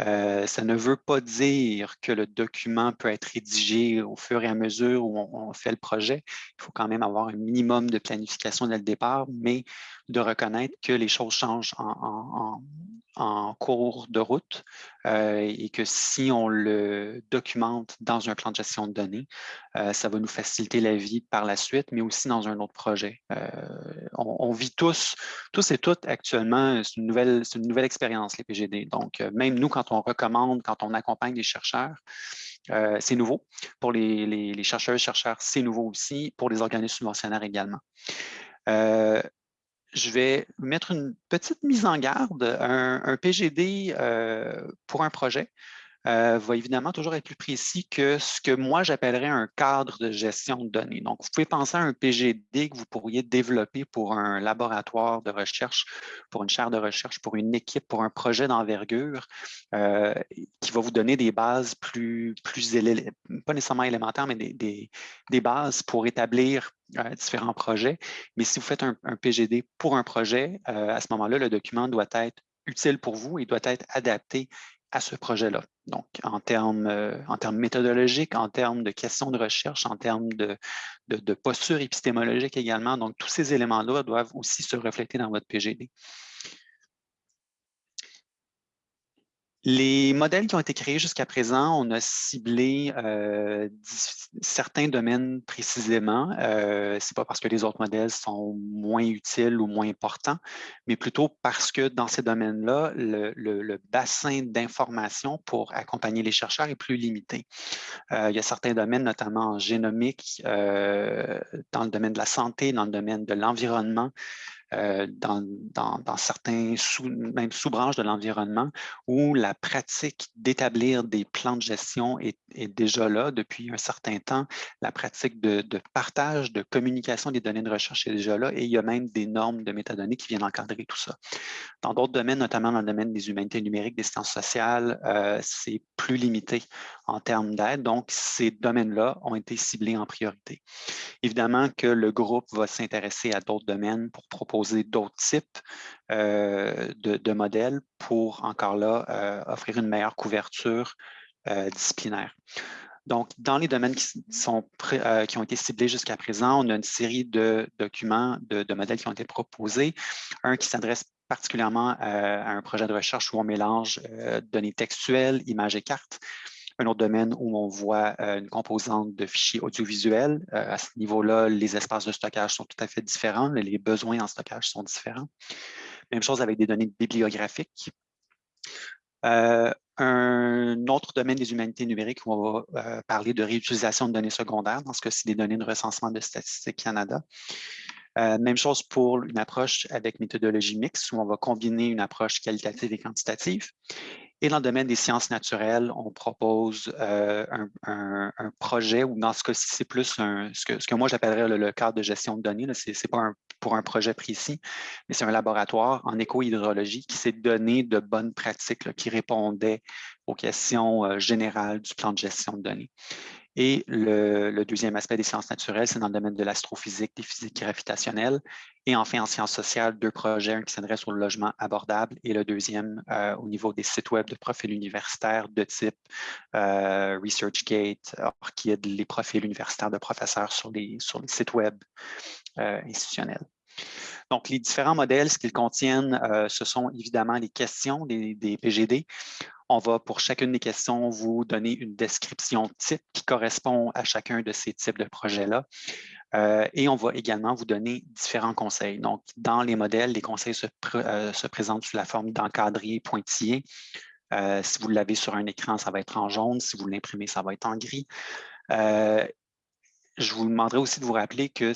Speaker 3: Euh, ça ne veut pas dire que le document peut être rédigé au fur et à mesure où on, fait le projet. Il faut quand même avoir un minimum de planification dès le départ, mais de reconnaître que les choses changent en, cours de route euh, et que si on le documente dans un plan de gestion de données, euh, ça va nous faciliter la vie par la suite, mais aussi dans un autre projet. On, vit tous, tous et toutes actuellement, c'est une nouvelle, une nouvelle expérience, les PGD. Donc, même nous, quand on recommande, quand on accompagne des chercheurs, euh, c'est nouveau. Pour les, chercheurs chercheurs, c'est nouveau aussi. Pour les organismes subventionnaires également. Euh, je vais mettre une petite mise en garde. Un, PGD euh, pour un projet, euh, va évidemment toujours être plus précis que ce que moi j'appellerais un cadre de gestion de données. Donc, vous pouvez penser à un PGD que vous pourriez développer pour un laboratoire de recherche, pour une chaire de recherche, pour une équipe, pour un projet d'envergure euh, qui va vous donner des bases plus, pas nécessairement élémentaires, mais des, des, bases pour établir euh, différents projets. Mais si vous faites un, un PGD pour un projet, à ce moment-là, le document doit être utile pour vous et doit être adapté à ce projet-là. Donc, en termes, euh, en termes méthodologiques, en termes de questions de recherche, en termes de, de posture épistémologique également. Donc, tous ces éléments-là doivent aussi se refléter dans votre PGD. Les modèles qui ont été créés jusqu'à présent, on a ciblé euh, certains domaines précisément. Euh, Ce n'est pas parce que les autres modèles sont moins utiles ou moins importants, mais plutôt parce que dans ces domaines-là, le, bassin d'information pour accompagner les chercheurs est plus limité. Euh, il y a certains domaines, notamment en génomique, euh, dans le domaine de la santé, dans le domaine de l'environnement, euh, dans, dans, certains sous, même sous-branches de l'environnement où la pratique d'établir des plans de gestion est, déjà là depuis un certain temps. La pratique de, de, partage, de communication des données de recherche est déjà là et il y a même des normes de métadonnées qui viennent encadrer tout ça. Dans d'autres domaines, notamment dans le domaine des humanités numériques, des sciences sociales, euh, c'est plus limité en termes d'aide. Donc, ces domaines-là ont été ciblés en priorité. Évidemment que le groupe va s'intéresser à d'autres domaines pour proposer d'autres types euh, de, modèles pour, encore là, euh, offrir une meilleure couverture euh, disciplinaire. Donc, dans les domaines qui, sont, qui ont été ciblés jusqu'à présent, on a une série de documents, de, de modèles qui ont été proposés. Un qui s'adresse particulièrement à un projet de recherche où on mélange données textuelles, images et cartes un autre domaine où on voit euh, une composante de fichiers audiovisuels. Euh, à ce niveau-là, les espaces de stockage sont tout à fait différents, les besoins en stockage sont différents. Même chose avec des données bibliographiques. Euh, un autre domaine des humanités numériques où on va parler de réutilisation de données secondaires, dans ce cas-ci des données de recensement de Statistique Canada. même chose pour une approche avec méthodologie mixte, où on va combiner une approche qualitative et quantitative. Et dans le domaine des sciences naturelles, on propose euh, un, projet, ou dans ce cas-ci, c'est plus ce, que, moi j'appellerais le, cadre de gestion de données. Ce n'est pas pour un projet précis, mais c'est un laboratoire en éco-hydrologie qui s'est donné de bonnes pratiques qui répondaient aux questions euh, générales du plan de gestion de données. Et le, deuxième aspect des sciences naturelles, c'est dans le domaine de l'astrophysique, des physiques gravitationnelles. Et enfin, en sciences sociales, deux projets, un qui s'adresse au logement abordable et le deuxième euh, au niveau des sites web de profils universitaires de type euh, ResearchGate, Orchid, les profils universitaires de professeurs sur les, sur les sites web euh, institutionnels. Donc, les différents modèles, ce qu'ils contiennent, ce sont évidemment les questions des PGD. On va, pour chacune des questions, vous donner une description type qui correspond à chacun de ces types de projets-là. Euh, et on va également vous donner différents conseils. Donc, dans les modèles, les conseils se, euh, présentent sous la forme d'encadrés pointillés. Euh, si vous l'avez sur un écran, ça va être en jaune. Si vous l'imprimez, ça va être en gris je vous demanderai aussi de vous rappeler que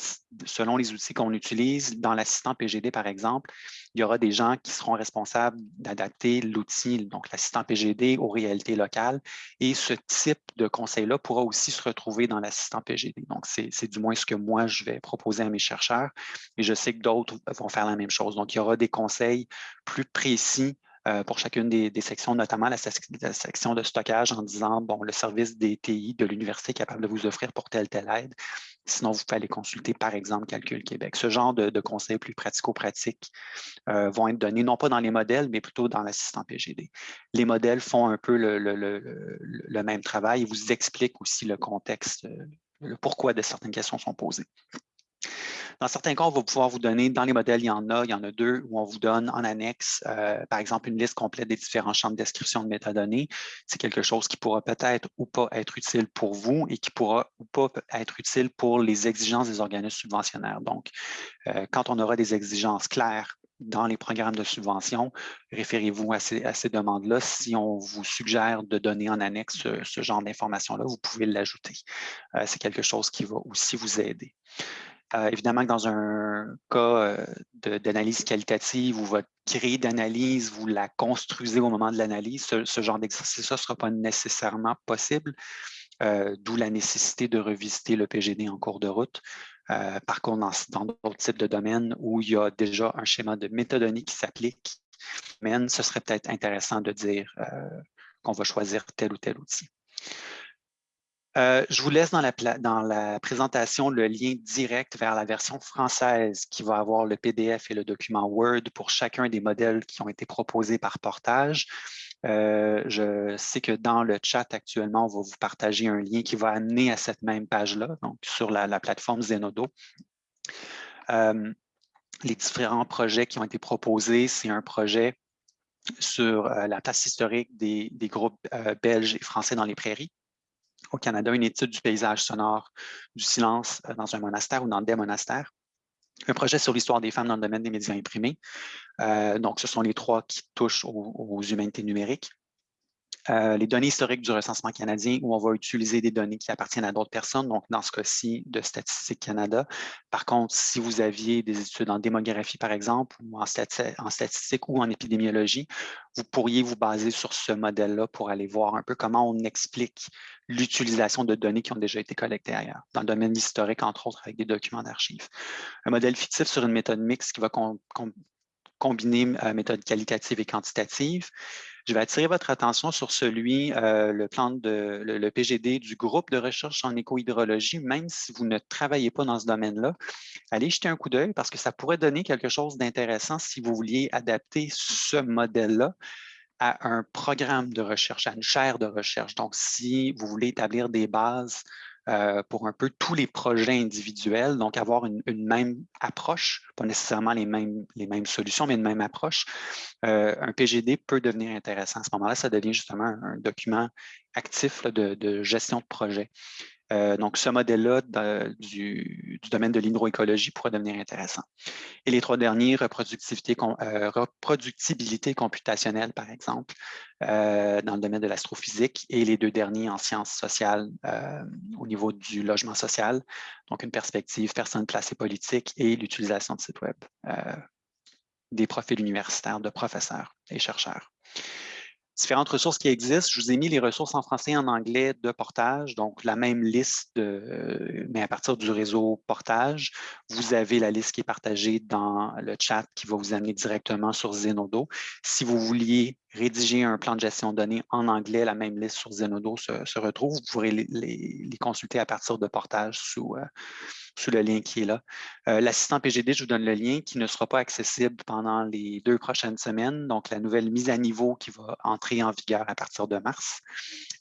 Speaker 3: selon les outils qu'on utilise, dans l'assistant PGD, par exemple, il y aura des gens qui seront responsables d'adapter l'outil, donc l'assistant PGD, aux réalités locales. Et ce type de conseil-là pourra aussi se retrouver dans l'assistant PGD. Donc, c'est du moins ce que moi, je vais proposer à mes chercheurs. Et je sais que d'autres vont faire la même chose. Donc, il y aura des conseils plus précis euh, pour chacune des, sections, notamment la, section de stockage en disant, bon, le service des TI de l'université est capable de vous offrir pour telle, telle aide. Sinon, vous pouvez aller consulter, par exemple, Calcul Québec. Ce genre de, conseils plus pratico-pratiques euh, vont être donnés, non pas dans les modèles, mais plutôt dans l'assistant PGD. Les modèles font un peu le, même travail et vous expliquent aussi le contexte, euh, le pourquoi de certaines questions sont posées. Dans certains cas, on va pouvoir vous donner, dans les modèles, il y en a, il y en a deux, où on vous donne en annexe, euh, par exemple, une liste complète des différents champs de description de métadonnées. C'est quelque chose qui pourra peut-être ou pas être utile pour vous et qui pourra ou pas être utile pour les exigences des organismes subventionnaires. Donc, euh, quand on aura des exigences claires dans les programmes de subvention, référez-vous à ces, demandes-là. Si on vous suggère de donner en annexe ce, genre d'informations-là, vous pouvez l'ajouter. Euh, c'est quelque chose qui va aussi vous aider. Euh, évidemment que dans un cas euh, d'analyse qualitative ou votre grille d'analyse, vous la construisez au moment de l'analyse, ce, genre d'exercice-là ne sera pas nécessairement possible, euh, d'où la nécessité de revisiter le PGD en cours de route. par contre, dans d'autres types de domaines où il y a déjà un schéma de méthodologie qui s'applique, ce serait peut-être intéressant de dire qu'on va choisir tel ou tel outil. Euh, je vous laisse dans la, présentation le lien direct vers la version française qui va avoir le PDF et le document Word pour chacun des modèles qui ont été proposés par portage. Euh, je sais que dans le chat actuellement, on va vous partager un lien qui va amener à cette même page-là, donc sur la, plateforme Zenodo. Euh, les différents projets qui ont été proposés, c'est un projet sur la place historique des groupes belges et français dans les prairies au Canada une étude du paysage sonore du silence euh, dans un monastère ou dans des monastères. Un projet sur l'histoire des femmes dans le domaine des médias imprimés. Euh, donc, ce sont les trois qui touchent aux humanités numériques. Euh, les données historiques du recensement canadien où on va utiliser des données qui appartiennent à d'autres personnes, donc dans ce cas-ci de Statistique Canada. Par contre, si vous aviez des études en démographie, par exemple, ou en, statistique ou en épidémiologie, vous pourriez vous baser sur ce modèle-là pour aller voir un peu comment on explique l'utilisation de données qui ont déjà été collectées ailleurs, dans le domaine historique, entre autres, avec des documents d'archives. Un modèle fictif sur une méthode mixte qui va combiner euh, méthode qualitative et quantitative. Je vais attirer votre attention sur celui, euh, le plan de le, PGD du groupe de recherche en éco-hydrologie, même si vous ne travaillez pas dans ce domaine-là, allez jeter un coup d'œil parce que ça pourrait donner quelque chose d'intéressant si vous vouliez adapter ce modèle-là à un programme de recherche, à une chaire de recherche. Donc, si vous voulez établir des bases euh, pour un peu tous les projets individuels, donc avoir une, même approche, pas nécessairement les mêmes, solutions, mais une même approche. Euh, un PGD peut devenir intéressant. À ce moment-là, ça devient justement un, document actif de, gestion de projet. Euh, donc, ce modèle-là du, domaine de l'hydroécologie pourrait devenir intéressant. Et les trois derniers, euh, reproductibilité computationnelle, par exemple, euh, dans le domaine de l'astrophysique, et les deux derniers en sciences sociales au niveau du logement social, donc une perspective personne, place et politique, et l'utilisation de sites web des profils universitaires de professeurs et chercheurs. Différentes ressources qui existent. Je vous ai mis les ressources en français et en anglais de portage, donc la même liste, mais à partir du réseau portage. Vous avez la liste qui est partagée dans le chat qui va vous amener directement sur Zenodo. Si vous vouliez rédiger un plan de gestion de données en anglais, la même liste sur Zenodo se, retrouve. Vous pourrez les, consulter à partir de portage sous, euh, sous le lien qui est là. Euh, l'assistant PGD, je vous donne le lien qui ne sera pas accessible pendant les deux prochaines semaines. Donc, la nouvelle mise à niveau qui va entrer en vigueur à partir de mars.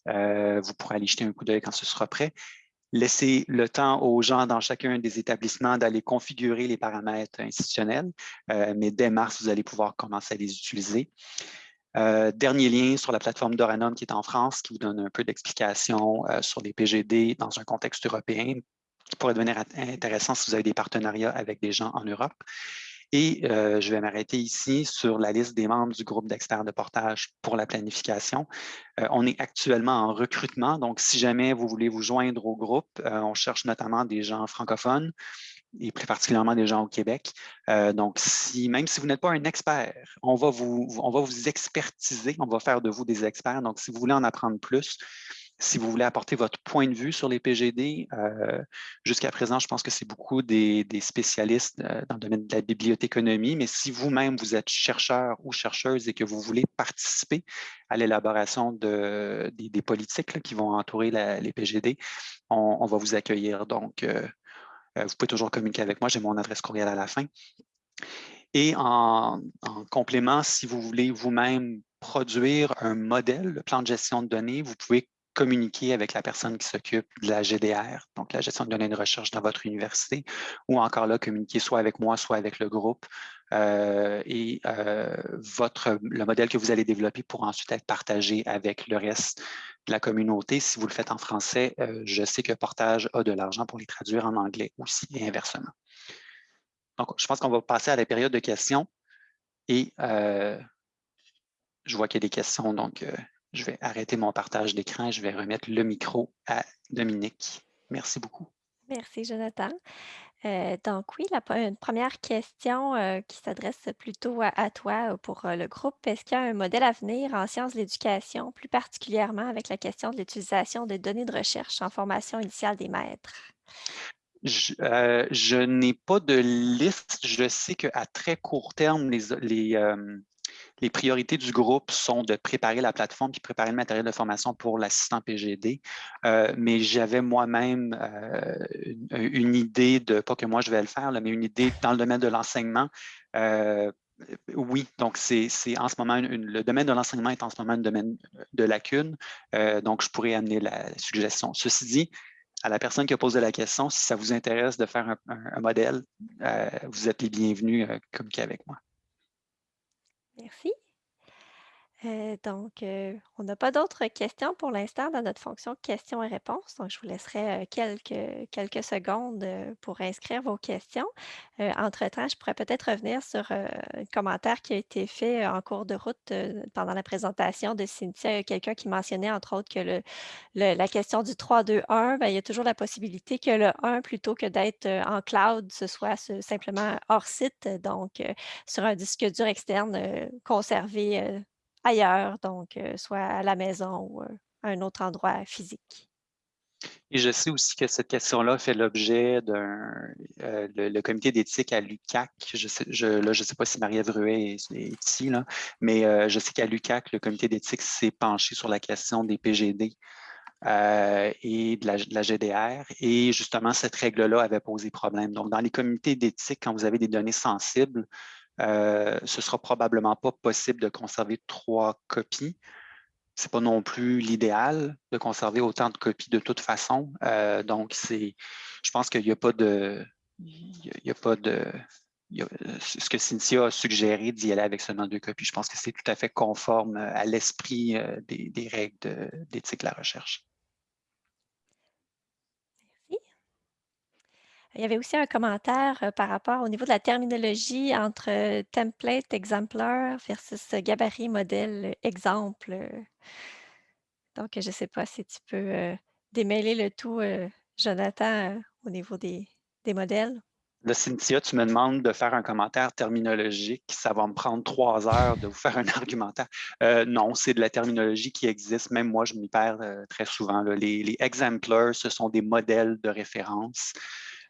Speaker 3: Euh, vous pourrez aller jeter un coup d'œil quand ce sera prêt. Laissez le temps aux gens dans chacun des établissements d'aller configurer les paramètres institutionnels, mais dès mars, vous allez pouvoir commencer à les utiliser. Euh, dernier lien sur la plateforme Doranum qui est en France, qui vous donne un peu d'explication euh, sur les PGD dans un contexte européen, pourrait devenir intéressant si vous avez des partenariats avec des gens en Europe. Et euh, je vais m'arrêter ici sur la liste des membres du groupe d'experts de portage pour la planification. on est actuellement en recrutement, donc si jamais vous voulez vous joindre au groupe, on cherche notamment des gens francophones et plus particulièrement des gens au Québec. Euh, donc, même si vous n'êtes pas un expert, on va, vous, on va vous expertiser, on va faire de vous des experts. Donc, si vous voulez en apprendre plus, si vous voulez apporter votre point de vue sur les PGD, euh, jusqu'à présent, je pense que c'est beaucoup des, spécialistes euh, dans le domaine de la bibliothéconomie, mais si vous-même, vous êtes chercheur ou chercheuse et que vous voulez participer à l'élaboration de, des, politiques qui vont entourer les PGD, on, va vous accueillir. Donc, euh, vous pouvez toujours communiquer avec moi, j'ai mon adresse courriel à la fin. Et en, complément, si vous voulez vous-même produire un modèle, le plan de gestion de données, vous pouvez communiquer avec la personne qui s'occupe de la GDR, donc la gestion de données de recherche dans votre université, ou encore là, communiquer soit avec moi, soit avec le groupe. Euh, et euh, votre, le modèle que vous allez développer pour ensuite être partagé avec le reste la communauté. Si vous le faites en français, euh, je sais que Portage a de l'argent pour les traduire en anglais aussi et inversement. Donc, je pense qu'on va passer à la période de questions et je vois qu'il y a des questions, donc je vais arrêter mon partage d'écran et je vais remettre le micro à Dominique. Merci beaucoup.
Speaker 1: Merci, Jonathan. Euh, donc oui, la une première question, euh, qui s'adresse plutôt à toi, euh, pour, le groupe. Est-ce qu'il y a un modèle à venir en sciences de l'éducation, plus particulièrement avec la question de l'utilisation des données de recherche en formation initiale des maîtres?
Speaker 3: Je, n'ai pas de liste. Je sais qu'à très court terme, les les, les priorités du groupe sont de préparer la plateforme puis préparer le matériel de formation pour l'assistant PGD. Euh, mais j'avais moi-même euh, une, idée de, pas que moi je vais le faire, mais une idée dans le domaine de l'enseignement. Euh, oui, donc c'est en ce moment, le domaine de l'enseignement est en ce moment un domaine de lacune, donc je pourrais amener la, suggestion. Ceci dit, à la personne qui a posé la question, si ça vous intéresse de faire un, modèle, vous êtes les bienvenus à communiquer avec moi.
Speaker 1: Merci. Euh, donc, euh, on n'a pas d'autres questions pour l'instant dans notre fonction questions et réponses. Donc, je vous laisserai euh, quelques, quelques secondes pour inscrire vos questions. entre-temps, je pourrais peut-être revenir sur un commentaire qui a été fait en cours de route pendant la présentation de Cynthia. Quelqu'un qui mentionnait, entre autres, que le, la question du 3-2-1, ben, il y a toujours la possibilité que le 1, plutôt que d'être en cloud, ce soit simplement hors site, donc sur un disque dur externe conservé ailleurs, donc soit à la maison ou à un autre endroit physique.
Speaker 3: Et je sais aussi que cette question-là fait l'objet d'un le, comité d'éthique à l'UCAC. Je ne sais, je, sais pas si Marie-Ève Ruet est, ici, là, mais je sais qu'à l'UCAC, le comité d'éthique s'est penché sur la question des PGD et de la, GDR. Et justement, cette règle-là avait posé problème. Donc, dans les comités d'éthique, quand vous avez des données sensibles, euh, ce sera probablement pas possible de conserver trois copies. Ce n'est pas non plus l'idéal de conserver autant de copies de toute façon. Euh, donc, je pense qu'il n'y a pas de... Il y a pas de ce que Cynthia a suggéré d'y aller avec seulement deux copies, je pense que c'est tout à fait conforme à l'esprit euh, des, des, règles d'éthique de la recherche.
Speaker 1: Il y avait aussi un commentaire euh, par rapport au niveau de la terminologie entre euh, template, exemplaire versus euh, gabarit, modèle, exemple. Donc, je ne sais pas si tu peux démêler le tout, Jonathan, au niveau des, modèles.
Speaker 3: Là, Cynthia, tu me demandes de faire un commentaire terminologique. Ça va me prendre trois heures de vous faire un argumentaire. Non, c'est de la terminologie qui existe. Même moi, je m'y perds très souvent. Les, les ce sont des modèles de référence.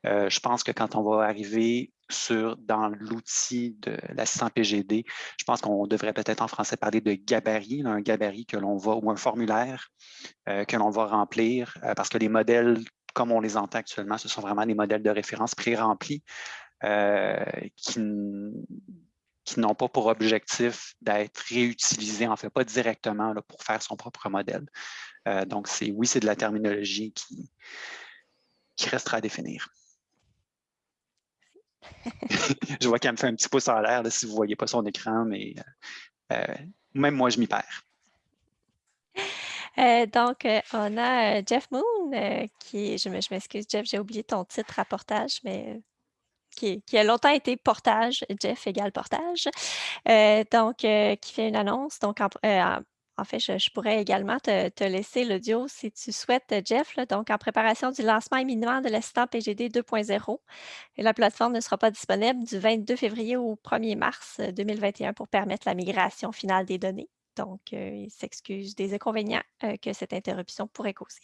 Speaker 3: Euh, je pense que quand on va arriver sur, dans l'outil de l'assistant PGD, je pense qu'on devrait peut-être en français parler de gabarit, un gabarit que l'on va, ou un formulaire que l'on va remplir, parce que les modèles comme on les entend actuellement, ce sont vraiment des modèles de référence pré-remplis euh, qui, n'ont pas pour objectif d'être réutilisés, en fait, pas directement pour faire son propre modèle. Euh, donc, oui, c'est de la terminologie qui restera à définir. je vois qu'elle me fait un petit pouce en l'air si vous ne voyez pas son écran, mais euh, même moi, je m'y perds.
Speaker 1: Euh, donc, euh, on a euh, Jeff Moon, qui, je m'excuse, Jeff, j'ai oublié ton titre à portage, mais qui, a longtemps été portage, Jeff égale portage, donc qui fait une annonce. Donc, en, fait, je, pourrais également te, laisser l'audio si tu souhaites, Jeff. donc, en préparation du lancement imminent de l'assistant PGD 2.0, la plateforme ne sera pas disponible du 22 février au 1er mars 2021 pour permettre la migration finale des données. Donc, euh, il s'excuse des inconvénients euh, que cette interruption pourrait causer.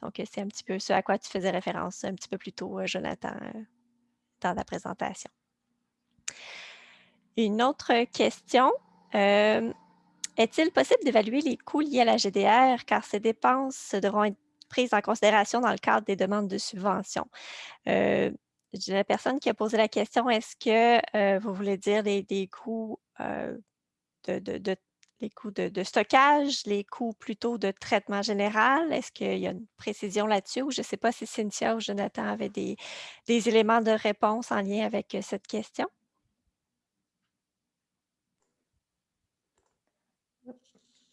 Speaker 1: Donc, euh, c'est un petit peu ce à quoi tu faisais référence un petit peu plus tôt, Jonathan, dans la présentation. Une autre question. Est-il possible d'évaluer les coûts liés à la GDR car ces dépenses devront être prises en considération dans le cadre des demandes de subvention? la personne qui a posé la question, est-ce que vous voulez dire des, coûts de, de, les coûts de, stockage, les coûts plutôt de traitement général? Est-ce qu'il y a une précision là-dessus? Ou je ne sais pas si Cynthia ou Jonathan avaient des, éléments de réponse en lien avec euh, cette question.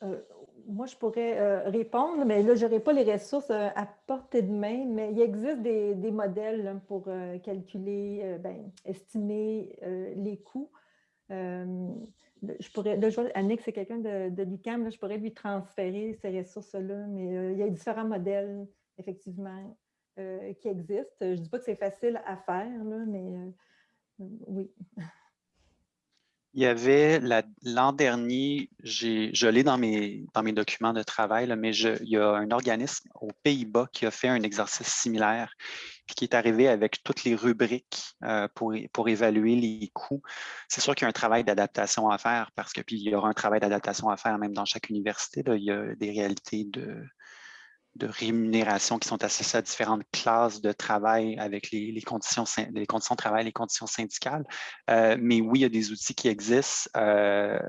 Speaker 2: Euh, moi, je pourrais euh, répondre, mais là, je n'aurai pas les ressources à portée de main, mais il existe des, modèles pour calculer, ben, estimer les coûts je pourrais, là, Annick, c'est quelqu'un de, de l'UQAM, je pourrais lui transférer ces ressources-là, mais euh, il y a différents modèles, effectivement, euh, qui existent. Je ne dis pas que c'est facile à faire, mais euh, oui.
Speaker 3: Il y avait l'an dernier, je l'ai dans mes, documents de travail, mais je, il y a un organisme aux Pays-Bas qui a fait un exercice similaire puis qui est arrivé avec toutes les rubriques euh, pour, évaluer les coûts. C'est sûr qu'il y a un travail d'adaptation à faire parce que il y aura un travail d'adaptation à faire même dans chaque université. il y a des réalités de, de rémunération qui sont associées à différentes classes de travail avec les, conditions, les conditions de travail, les conditions syndicales. Euh, mais oui, il y a des outils qui existent. Euh,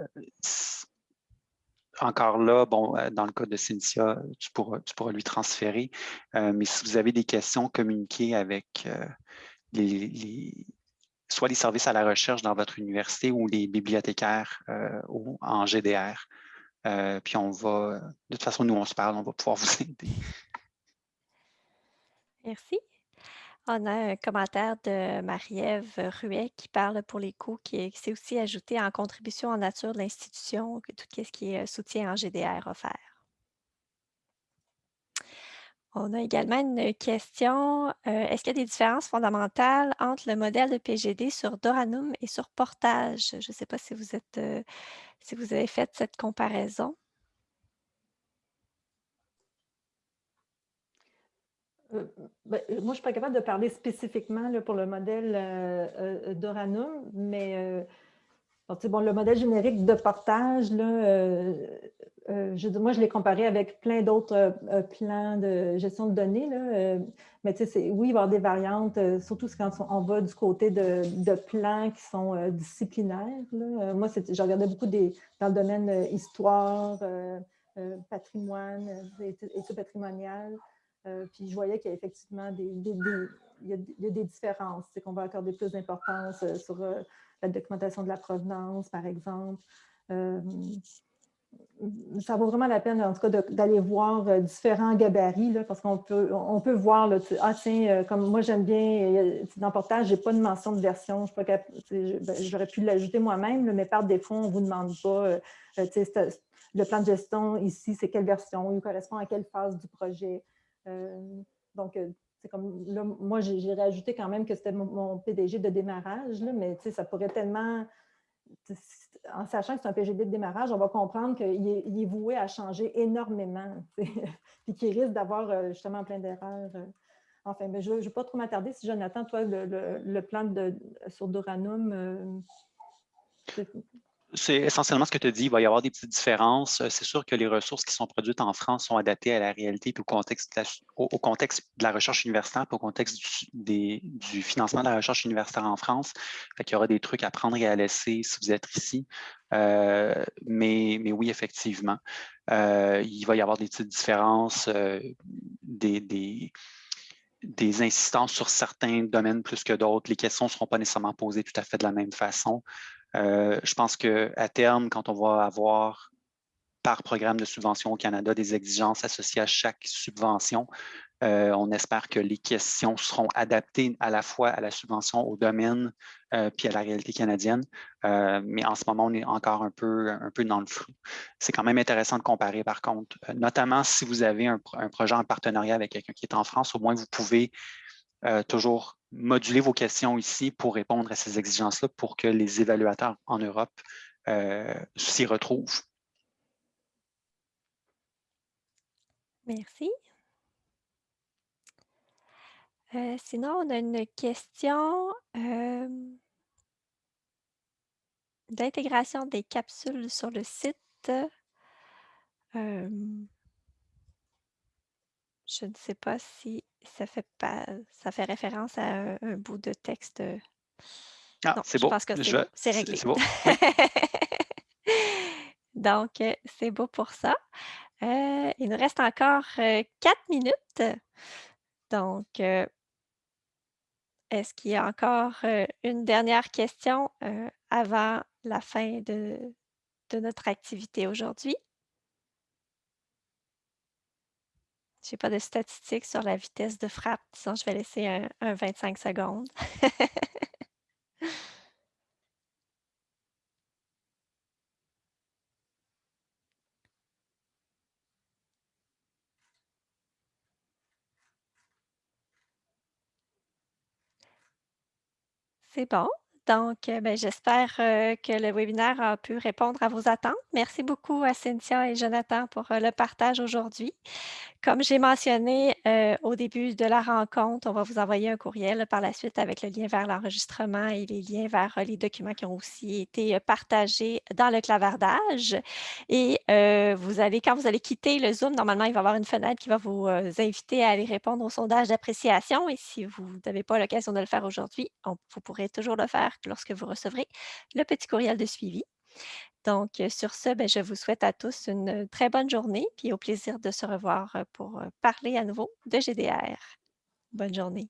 Speaker 3: encore là, bon, euh, dans le cas de Cynthia, tu pourras, tu pourras lui transférer. mais si vous avez des questions, communiquez avec soit les services à la recherche dans votre université ou les bibliothécaires en GDR. Euh, puis on va, de toute façon, nous, on se parle, on va pouvoir vous aider.
Speaker 1: Merci. On a un commentaire de Marie-Ève Ruet qui parle pour les coûts, qui s'est aussi ajouté en contribution en nature de l'institution, tout ce qui est euh, soutien en GDR offert. On a également une question. Euh, est-ce qu'il y a des différences fondamentales entre le modèle de PGD sur Doranum et sur Portage? Je ne sais pas si vous, êtes, euh, si vous avez fait cette comparaison?
Speaker 2: Euh, ben, moi, je ne suis pas capable de parler spécifiquement pour le modèle Doranum, mais bon, le modèle générique de portage, là, euh, euh, je, moi, je l'ai comparé avec plein d'autres euh, plans de gestion de données. Là, mais oui, il va y avoir des variantes, surtout quand on va du côté de, plans qui sont disciplinaires. Là. moi, j'ai regardé beaucoup des, dans le domaine histoire, patrimoine, études patrimoniales. puis je voyais qu'il y a effectivement des, il y a, des différences, c'est qu'on va accorder plus d'importance sur la documentation de la provenance, par exemple. Euh, ça vaut vraiment la peine, en tout cas, d'aller voir euh, différents gabarits, parce qu'on peut, on peut voir, là, ah tiens, euh, comme moi j'aime bien, dans le portage, je n'ai pas de mention de version, ben, j'aurais pu l'ajouter moi-même, mais par défaut, on ne vous demande pas, le plan de gestion ici, c'est quelle version, il correspond à quelle phase du projet. donc, c'est comme là, moi, j'ai rajouté quand même que c'était mon, PDG de démarrage, là, mais tu ça pourrait tellement, tu en sachant que c'est un PGD de démarrage, on va comprendre qu'il est, voué à changer énormément, puis qu'il risque d'avoir euh, justement plein d'erreurs. euh. Enfin, mais je ne vais pas trop m'attarder. Si Jonathan, toi, le plan de, sur Doranum, euh, c'est-
Speaker 3: essentiellement ce que tu dis. Il va y avoir des petites différences. Euh, C'est sûr que les ressources qui sont produites en France sont adaptées à la réalité et au contexte de la, au, contexte de la recherche universitaire, au contexte du, financement de la recherche universitaire en France. Qu'il y aura des trucs à prendre et à laisser si vous êtes ici. Euh, mais, oui, effectivement, euh, il va y avoir des petites différences, des, des insistances sur certains domaines plus que d'autres. Les questions ne seront pas nécessairement posées tout à fait de la même façon. Euh, je pense qu'à terme, quand on va avoir par programme de subvention au Canada des exigences associées à chaque subvention, euh, on espère que les questions seront adaptées à la fois à la subvention, au domaine, euh, puis à la réalité canadienne. Euh, mais en ce moment, on est encore un peu, dans le flou. C'est quand même intéressant de comparer, par contre, notamment si vous avez un, un projet en partenariat avec quelqu'un qui est en France, au moins vous pouvez toujours moduler vos questions ici pour répondre à ces exigences-là pour que les évaluateurs en Europe euh, s'y retrouvent.
Speaker 1: Merci. Euh, sinon, on a une question euh, d'intégration des capsules sur le site. Je ne sais pas si ça fait pas, ça fait référence à un, un bout de texte.
Speaker 3: Ah,
Speaker 1: Non,
Speaker 3: c'est
Speaker 1: je
Speaker 3: beau.
Speaker 1: pense que c'est
Speaker 3: Je-
Speaker 1: beau. C'est réglé.
Speaker 3: beau.
Speaker 1: Donc, euh, c'est beau pour ça. Euh, il nous reste encore euh, quatre minutes. Donc, euh, est-ce qu'il y a encore euh, une dernière question euh, avant la fin de, de notre activité aujourd'hui? Je n'ai pas de statistiques sur la vitesse de frappe, sinon je vais laisser un, un 25 secondes. C'est bon. Donc, euh, ben, j'espère euh, que le webinaire a pu répondre à vos attentes. Merci beaucoup à Cynthia et Jonathan pour euh, le partage aujourd'hui. Comme j'ai mentionné euh, au début de la rencontre, on va vous envoyer un courriel par la suite avec le lien vers l'enregistrement et les liens vers euh, les documents qui ont aussi été euh, partagés dans le clavardage. Et vous allez, quand vous allez quitter le Zoom, normalement, il va y avoir une fenêtre qui va vous inviter à aller répondre au sondage d'appréciation. Et si vous n'avez pas l'occasion de le faire aujourd'hui, vous pourrez toujours le faire lorsque vous recevrez le petit courriel de suivi. Donc, euh, sur ce, ben, je vous souhaite à tous une très bonne journée, puis au plaisir de se revoir euh, pour euh, parler à nouveau de GDR. Bonne journée.